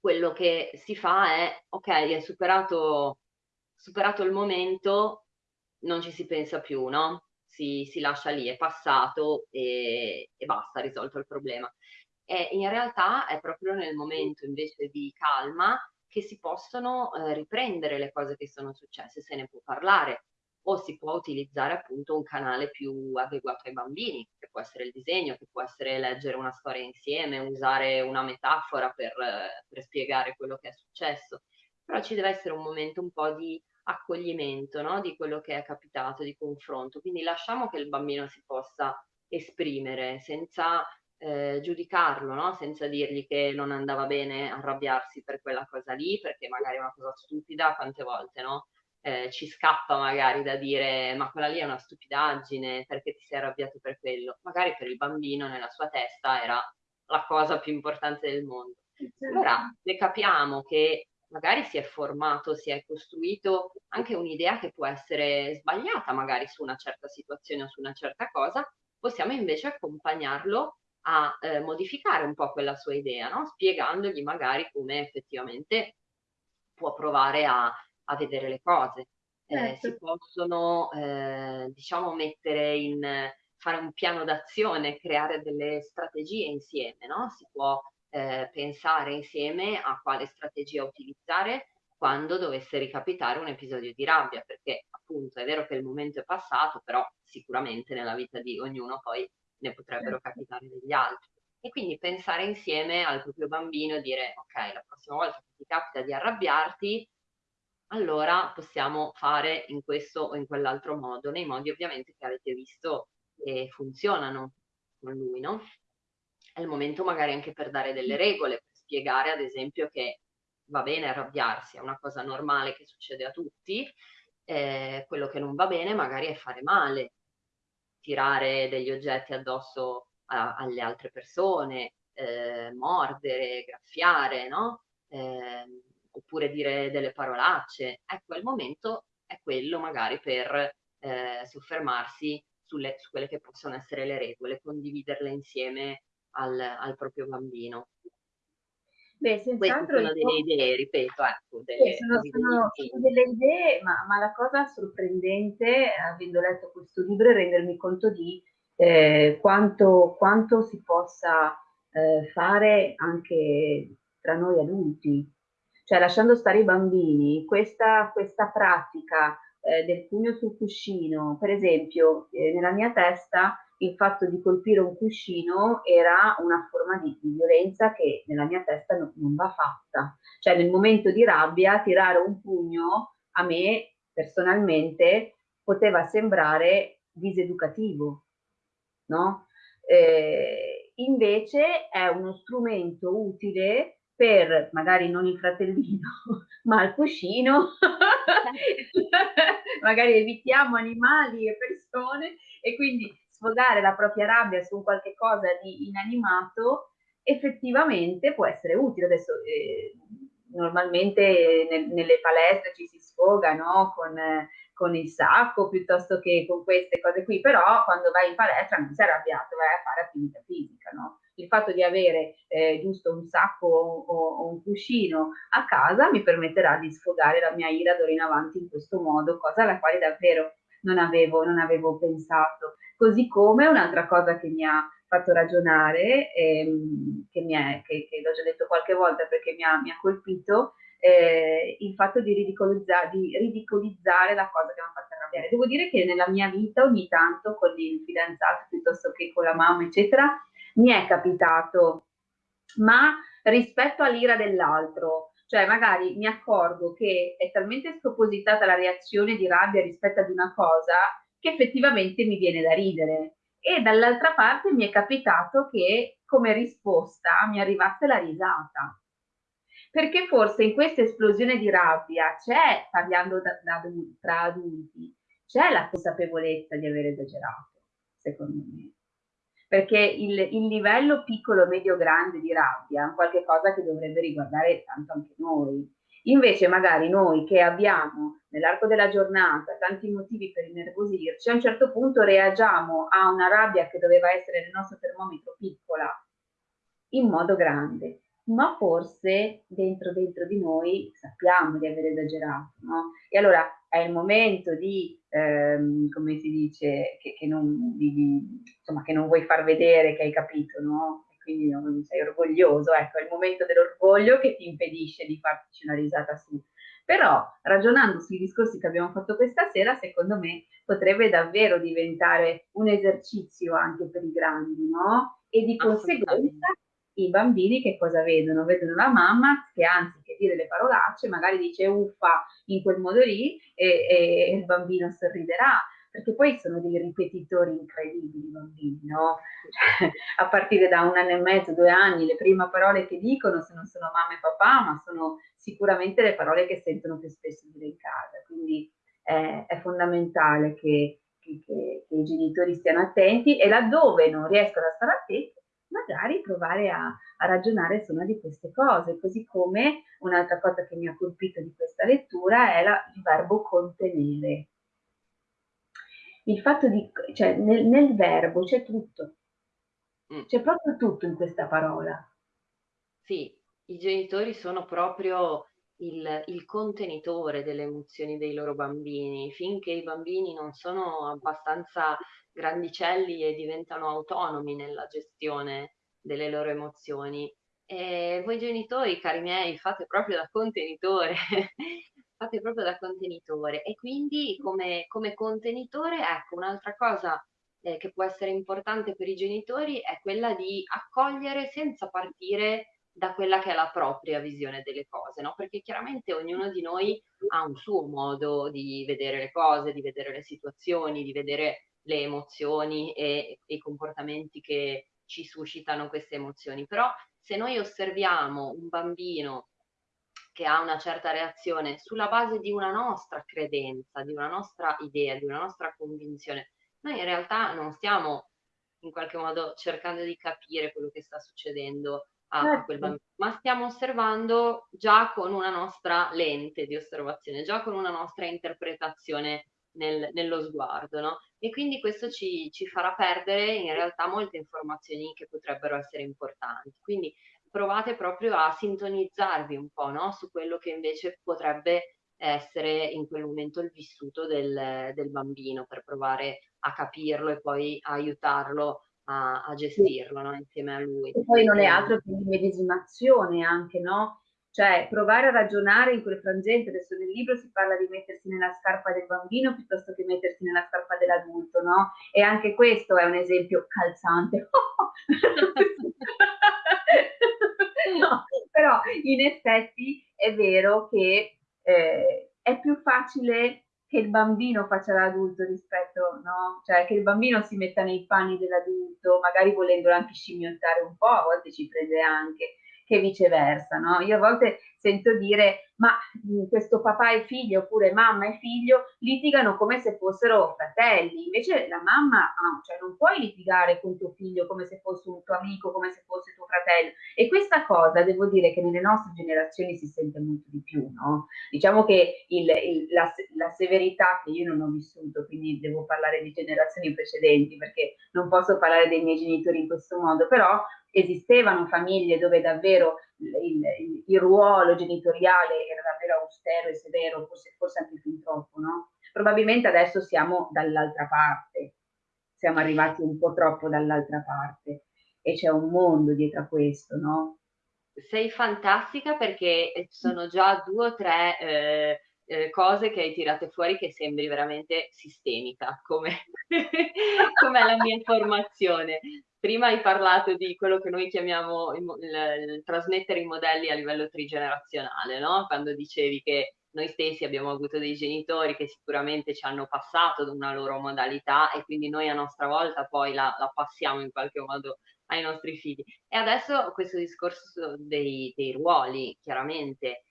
quello che si fa è, ok, è superato, superato il momento, non ci si pensa più, no? Si, si lascia lì, è passato e, e basta, risolto il problema. E in realtà è proprio nel momento invece di calma che si possono eh, riprendere le cose che sono successe, se ne può parlare o si può utilizzare appunto un canale più adeguato ai bambini, che può essere il disegno, che può essere leggere una storia insieme, usare una metafora per, per spiegare quello che è successo. Però ci deve essere un momento un po' di accoglimento no? di quello che è capitato, di confronto. Quindi lasciamo che il bambino si possa esprimere senza eh, giudicarlo, no? senza dirgli che non andava bene arrabbiarsi per quella cosa lì, perché magari è una cosa stupida, quante volte no? eh, ci scappa magari da dire ma quella lì è una stupidaggine, perché ti sei arrabbiato per quello? Magari per il bambino nella sua testa era la cosa più importante del mondo. Allora ne capiamo che magari si è formato, si è costruito anche un'idea che può essere sbagliata magari su una certa situazione o su una certa cosa, possiamo invece accompagnarlo a eh, modificare un po' quella sua idea, no? spiegandogli magari come effettivamente può provare a, a vedere le cose. Eh, certo. si possono, eh, diciamo, mettere in, fare un piano d'azione, creare delle strategie insieme, no? Si può eh, pensare insieme a quale strategia utilizzare quando dovesse ricapitare un episodio di rabbia, perché appunto è vero che il momento è passato, però sicuramente nella vita di ognuno poi ne potrebbero certo. capitare degli altri. E quindi pensare insieme al proprio bambino e dire, ok, la prossima volta che ti capita di arrabbiarti, allora possiamo fare in questo o in quell'altro modo, nei modi ovviamente che avete visto che funzionano con lui, no? È il momento magari anche per dare delle regole, per spiegare ad esempio che va bene arrabbiarsi, è una cosa normale che succede a tutti, eh, quello che non va bene magari è fare male, tirare degli oggetti addosso a, alle altre persone, eh, mordere, graffiare, no? Eh, oppure dire delle parolacce. Ecco, il momento è quello magari per eh, soffermarsi sulle, su quelle che possono essere le regole, condividerle insieme al, al proprio bambino. Beh, senz'altro sono delle idee, ripeto, ecco, delle, sì, sono, sono, sono, delle idee, ma, ma, la cosa sorprendente, avendo letto questo libro, è rendermi conto di eh, quanto, quanto, si possa eh, fare anche tra noi adulti. cioè lasciando stare i bambini, questa, questa pratica eh, del pugno sul cuscino, per esempio, eh, nella mia testa il fatto di colpire un cuscino era una forma di, di violenza che nella mia testa no, non va fatta. Cioè nel momento di rabbia tirare un pugno a me personalmente poteva sembrare diseducativo, no? Eh, invece è uno strumento utile per magari non il fratellino, ma il cuscino, magari evitiamo animali e persone e quindi sfogare la propria rabbia su qualche cosa di inanimato effettivamente può essere utile. Adesso eh, normalmente nel, nelle palestre ci si sfoga no? con, eh, con, il sacco piuttosto che con queste cose qui, però quando vai in palestra non sei arrabbiato, vai a fare attività fisica. No? Il fatto di avere eh, giusto un sacco o, o, un cuscino a casa mi permetterà di sfogare la mia ira d'ora in avanti in questo modo, cosa alla quale davvero non avevo, non avevo pensato. Così come un'altra cosa che mi ha fatto ragionare, ehm, che, è, che, che l'ho già detto qualche volta perché mi ha, mi ha colpito, eh, il fatto di ridicolizzare, di ridicolizzare, la cosa che mi ha fatto arrabbiare. Devo dire che nella mia vita ogni tanto con il fidanzato piuttosto che con la mamma, eccetera, mi è capitato, ma rispetto all'ira dell'altro, cioè magari mi accorgo che è talmente spropositata la reazione di rabbia rispetto ad una cosa che effettivamente mi viene da ridere. E dall'altra parte mi è capitato che come risposta mi arrivasse la risata. Perché forse in questa esplosione di rabbia c'è, parlando da, da, tra adulti, c'è la consapevolezza di aver esagerato, secondo me. Perché il, il livello piccolo, medio, grande di rabbia è qualcosa che dovrebbe riguardare tanto anche noi Invece magari noi che abbiamo nell'arco della giornata tanti motivi per innervosirci, a un certo punto reagiamo a una rabbia che doveva essere nel nostro termometro piccola in modo grande, ma forse dentro dentro di noi sappiamo di aver esagerato, no? E allora è il momento di, ehm, come si dice, che, che, non, di, di, insomma, che non vuoi far vedere che hai capito, no? Quindi non sei orgoglioso, ecco, è il momento dell'orgoglio che ti impedisce di farci una risata su. Però ragionando sui discorsi che abbiamo fatto questa sera, secondo me potrebbe davvero diventare un esercizio anche per i grandi, no? E di conseguenza i bambini che cosa vedono? Vedono la mamma che anziché dire le parolacce magari dice uffa in quel modo lì e, e il bambino sorriderà perché poi sono dei ripetitori incredibili i bambini, no? Cioè, a partire da un anno e mezzo, due anni, le prime parole che dicono se non sono mamma e papà, ma sono sicuramente le parole che sentono più spesso dire in casa. Quindi è, è fondamentale che, che, che, che, i genitori stiano attenti e laddove non riescono a stare attenti, magari provare a, a ragionare su una di queste cose, così come un'altra cosa che mi ha colpito di questa lettura è la, il verbo contenere il fatto di, cioè nel, nel verbo c'è tutto, mm. c'è proprio tutto in questa parola. Sì, i genitori sono proprio il, il, contenitore delle emozioni dei loro bambini, finché i bambini non sono abbastanza grandicelli e diventano autonomi nella gestione delle loro emozioni. E voi genitori, cari miei, fate proprio da contenitore fate proprio da contenitore e quindi come, come contenitore, ecco, un'altra cosa eh, che può essere importante per i genitori è quella di accogliere senza partire da quella che è la propria visione delle cose, no? Perché chiaramente ognuno di noi ha un suo modo di vedere le cose, di vedere le situazioni, di vedere le emozioni e, e i comportamenti che ci suscitano queste emozioni. Però se noi osserviamo un bambino che ha una certa reazione sulla base di una nostra credenza, di una nostra idea, di una nostra convinzione. Noi in realtà non stiamo in qualche modo cercando di capire quello che sta succedendo a, certo. quel bambino, ma stiamo osservando già con una nostra lente di osservazione, già con una nostra interpretazione nel, nello sguardo, no? E quindi questo ci, ci farà perdere in realtà molte informazioni che potrebbero essere importanti. Quindi provate proprio a sintonizzarvi un po' no? su quello che invece potrebbe essere in quel momento il vissuto del, del bambino per provare a capirlo e poi aiutarlo a, a gestirlo no? insieme a lui. E poi non è altro che l'immedesimazione anche, no? cioè provare a ragionare in quel frangente, adesso nel libro si parla di mettersi nella scarpa del bambino piuttosto che mettersi nella scarpa dell'adulto, no? E anche questo è un esempio calzante. no, però in effetti è vero che eh, è più facile che il bambino faccia l'adulto rispetto, no? Cioè che il bambino si metta nei panni dell'adulto, magari volendolo anche scimmiottare un po', a volte ci prende anche che viceversa, no? Io a volte sento dire, ma mm, questo papà e figlio oppure mamma e figlio litigano come se fossero fratelli, invece la mamma, cioè non puoi litigare con tuo figlio come se fosse un tuo amico, come se fosse tuo fratello. E questa cosa devo dire che nelle nostre generazioni si sente molto di più, no? Diciamo che il, il, la, la severità che io non ho vissuto, quindi devo parlare di generazioni precedenti perché non posso parlare dei miei genitori in questo modo, però esistevano famiglie dove davvero il, il, il, ruolo genitoriale era davvero austero e severo, forse, forse anche fin troppo, no? Probabilmente adesso siamo dall'altra parte, siamo arrivati un po' troppo dall'altra parte e c'è un mondo dietro a questo, no? Sei fantastica perché sono già due o tre eh, eh, cose che hai tirato fuori che sembri veramente sistemica, come, come la mia formazione. Prima hai parlato di quello che noi chiamiamo il, il, il trasmettere i modelli a livello trigenerazionale, no? Quando dicevi che noi stessi abbiamo avuto dei genitori che sicuramente ci hanno passato da una loro modalità e quindi noi a nostra volta poi la, la passiamo in qualche modo ai nostri figli. E adesso questo discorso dei, dei ruoli, chiaramente,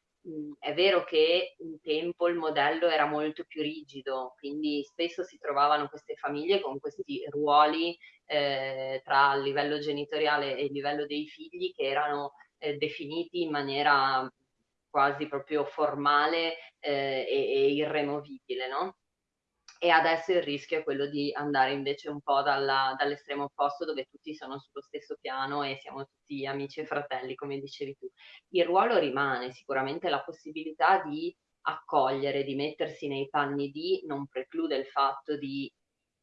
è vero che un tempo il modello era molto più rigido, quindi spesso si trovavano queste famiglie con questi ruoli eh, tra il livello genitoriale e il livello dei figli che erano eh, definiti in maniera quasi proprio formale eh, e, e, irremovibile, no? E adesso il rischio è quello di andare invece un po' dalla, dall'estremo opposto dove tutti sono sullo stesso piano e siamo tutti amici e fratelli, come dicevi tu. Il ruolo rimane, sicuramente la possibilità di accogliere, di mettersi nei panni di, non preclude il fatto di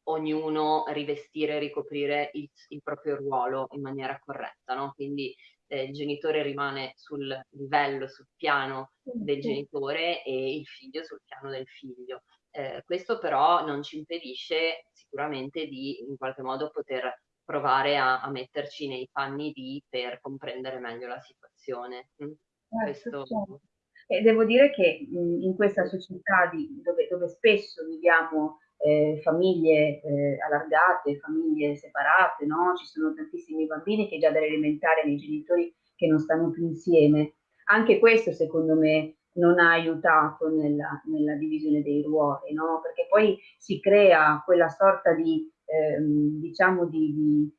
ognuno rivestire e ricoprire il, il, proprio ruolo in maniera corretta, no? Quindi eh, il genitore rimane sul livello, sul piano del genitore e il figlio sul piano del figlio. Eh, questo però non ci impedisce sicuramente di in qualche modo poter provare a, a metterci nei panni di per comprendere meglio la situazione. Mm? Certo, questo... certo. E devo dire che mh, in questa società di, dove, dove, spesso viviamo eh, famiglie eh, allargate, famiglie separate, no? ci sono tantissimi bambini che già dall'elementare hanno i genitori che non stanno più insieme. Anche questo secondo me non ha aiutato nella, nella divisione dei ruoli, no? perché poi si crea quella sorta di, ehm, diciamo, di, di,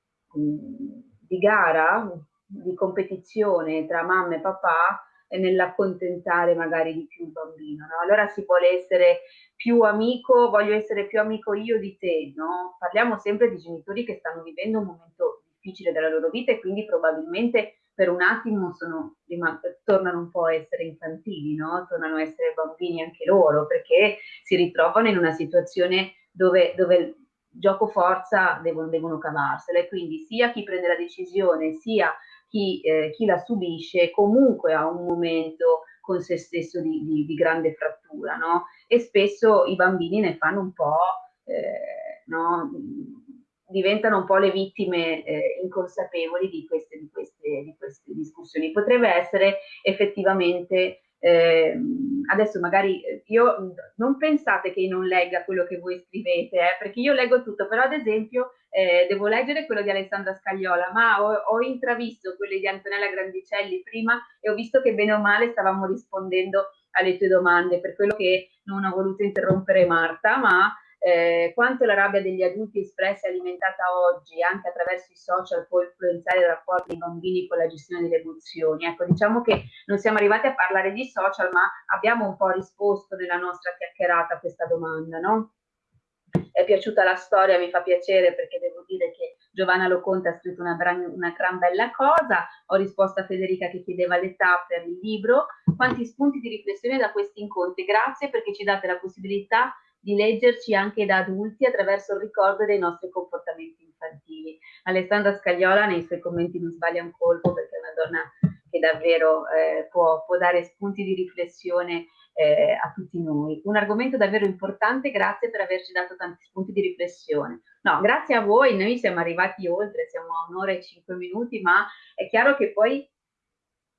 di, gara, di competizione tra mamma e papà nell'accontentare magari di più il bambino. No? Allora si vuole essere più amico, voglio essere più amico io di te, no? Parliamo sempre di genitori che stanno vivendo un momento difficile della loro vita e quindi probabilmente per un attimo sono, tornano un po' a essere infantili, no? tornano a essere bambini anche loro, perché si ritrovano in una situazione dove, dove gioco forza devono, devono cavarsela e quindi sia chi prende la decisione sia chi, eh, chi la subisce comunque ha un momento con se stesso di, di, di grande frattura no? e spesso i bambini ne fanno un po' eh, no? Diventano un po' le vittime eh, inconsapevoli di queste, di, queste, di queste, discussioni. Potrebbe essere effettivamente, eh, adesso magari eh, io non pensate che io non legga quello che voi scrivete, eh, perché io leggo tutto, però ad esempio eh, devo leggere quello di Alessandra Scagliola, ma ho, ho intravisto quelli di Antonella Grandicelli prima e ho visto che bene o male stavamo rispondendo alle tue domande, per quello che non ho voluto interrompere Marta, ma eh, quanto la rabbia degli adulti espressa e alimentata oggi anche attraverso i social può influenzare il rapporto dei bambini con la gestione delle emozioni. Ecco, diciamo che non siamo arrivati a parlare di social, ma abbiamo un po' risposto nella nostra chiacchierata a questa domanda, no? È piaciuta la storia, mi fa piacere perché devo dire che Giovanna Loconte ha scritto una, gran, una gran bella cosa, ho risposto a Federica che chiedeva l'età per il libro, quanti spunti di riflessione da questi incontri, grazie perché ci date la possibilità di leggerci anche da adulti attraverso il ricordo dei nostri comportamenti infantili. Alessandra Scagliola nei suoi commenti non sbaglia un colpo perché è una donna che davvero eh, può, può, dare spunti di riflessione eh, a tutti noi. Un argomento davvero importante, grazie per averci dato tanti spunti di riflessione. No, grazie a voi, noi siamo arrivati oltre, siamo a un'ora e cinque minuti, ma è chiaro che poi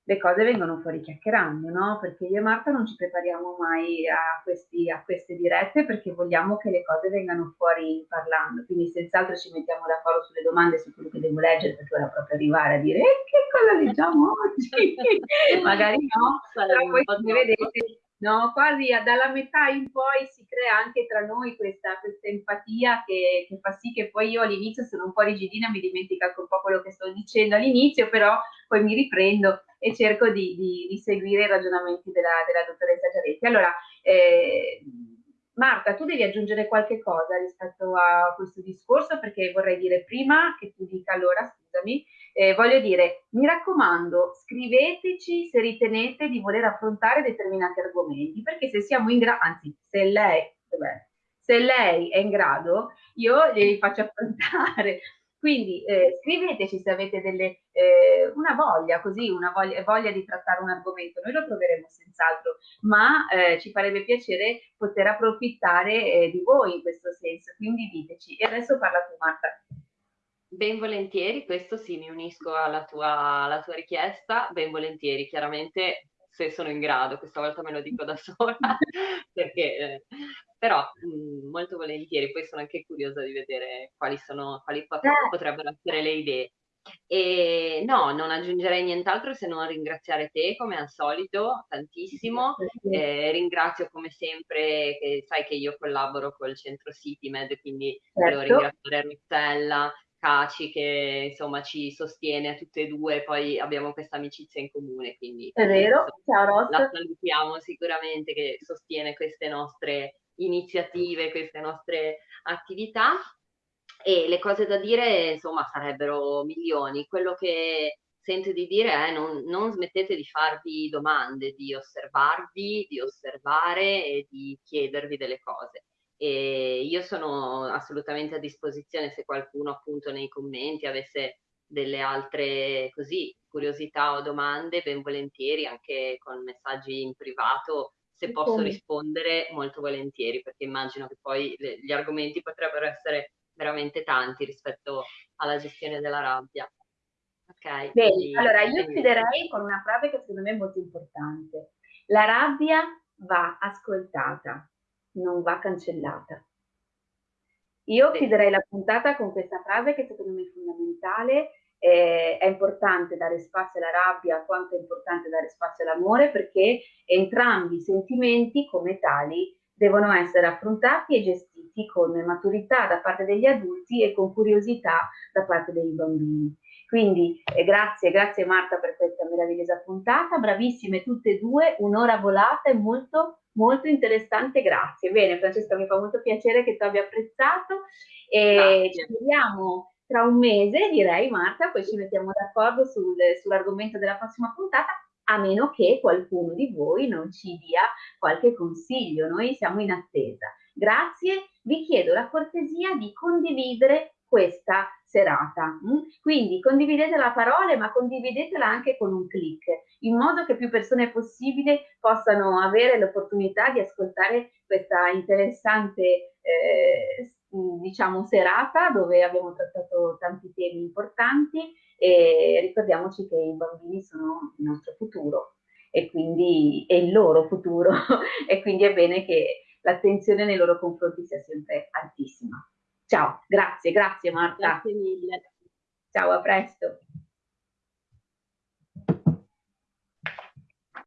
le cose vengono fuori chiacchierando, no? Perché io e Marta non ci prepariamo mai a, questi, a, queste dirette perché vogliamo che le cose vengano fuori parlando. Quindi senz'altro ci mettiamo d'accordo sulle domande su quello che devo leggere perché ora proprio arrivare a dire eh, che cosa leggiamo oggi? Magari no, però poi come vedete no? quasi dalla metà in poi si crea anche tra noi questa, questa empatia che, che, fa sì che poi io all'inizio sono un po' rigidina, mi dimentico anche un po' quello che sto dicendo all'inizio, però poi mi riprendo e cerco di, di, di seguire i ragionamenti della, della dottoressa Giaretti. Allora, eh, Marta, tu devi aggiungere qualche cosa rispetto a questo discorso perché vorrei dire prima che tu dica allora, scusami, eh, voglio dire, mi raccomando, scriveteci se ritenete di voler affrontare determinati argomenti, perché se siamo in grado, anzi, se lei, vabbè, se lei è in grado, io glieli faccio affrontare. Quindi eh, scriveteci se avete delle, eh, una voglia, così, una voglia, voglia, di trattare un argomento. Noi lo troveremo senz'altro, ma eh, ci farebbe piacere poter approfittare eh, di voi in questo senso. Quindi diteci. E adesso parla tu, Marta. Ben volentieri, questo sì, mi unisco alla tua, alla tua richiesta, ben volentieri, chiaramente se sono in grado, questa volta me lo dico da sola, perché, eh, però mh, molto volentieri, poi sono anche curiosa di vedere quali, sono, quali pot- eh. potrebbero essere le idee. E no, non aggiungerei nient'altro se non ringraziare te come al solito tantissimo. Eh, ringrazio come sempre, che sai che io collaboro col centro CityMed, quindi certo. volevo ringraziare Rossella, Caci che insomma ci sostiene a tutte e due, poi abbiamo questa amicizia in comune, quindi è vero, Ross. La salutiamo sicuramente che sostiene queste nostre iniziative, queste nostre attività e le cose da dire insomma sarebbero milioni. Quello che sento di dire è non, non smettete di farvi domande, di osservarvi, di osservare e di chiedervi delle cose e io sono assolutamente a disposizione se qualcuno appunto nei commenti avesse delle altre così curiosità o domande, ben volentieri anche con messaggi in privato se posso rispondere molto volentieri perché immagino che poi gli argomenti potrebbero essere veramente tanti rispetto alla gestione della rabbia. Ok. Bene, quindi, allora io chiuderei con una frase che secondo me è molto importante. La rabbia va ascoltata, non va cancellata. Io chiuderei la puntata con questa frase che secondo me è fondamentale. Eh, è importante dare spazio alla rabbia quanto è importante dare spazio all'amore perché entrambi i sentimenti come tali devono essere affrontati e gestiti con maturità da parte degli adulti e con curiosità da parte dei bambini. Quindi eh, grazie, grazie Marta per questa meravigliosa puntata, bravissime tutte e due, un'ora volata e molto molto interessante, grazie. Bene, Francesca, mi fa molto piacere che tu abbia apprezzato e ci vediamo tra un mese, direi Marta, poi ci mettiamo d'accordo sul, sull'argomento della prossima puntata, a meno che qualcuno di voi non ci dia qualche consiglio, noi siamo in attesa. Grazie, vi chiedo la cortesia di condividere questa serata. Mm? Quindi condividete la parola, ma condividetela anche con un clic, in modo che più persone possibile possano avere l'opportunità di ascoltare questa interessante eh, diciamo serata dove abbiamo trattato tanti temi importanti e ricordiamoci che i bambini sono il nostro futuro e quindi è il loro futuro e quindi è bene che l'attenzione nei loro confronti sia sempre altissima. Ciao, grazie, grazie Marta. Grazie mille. Ciao, a presto.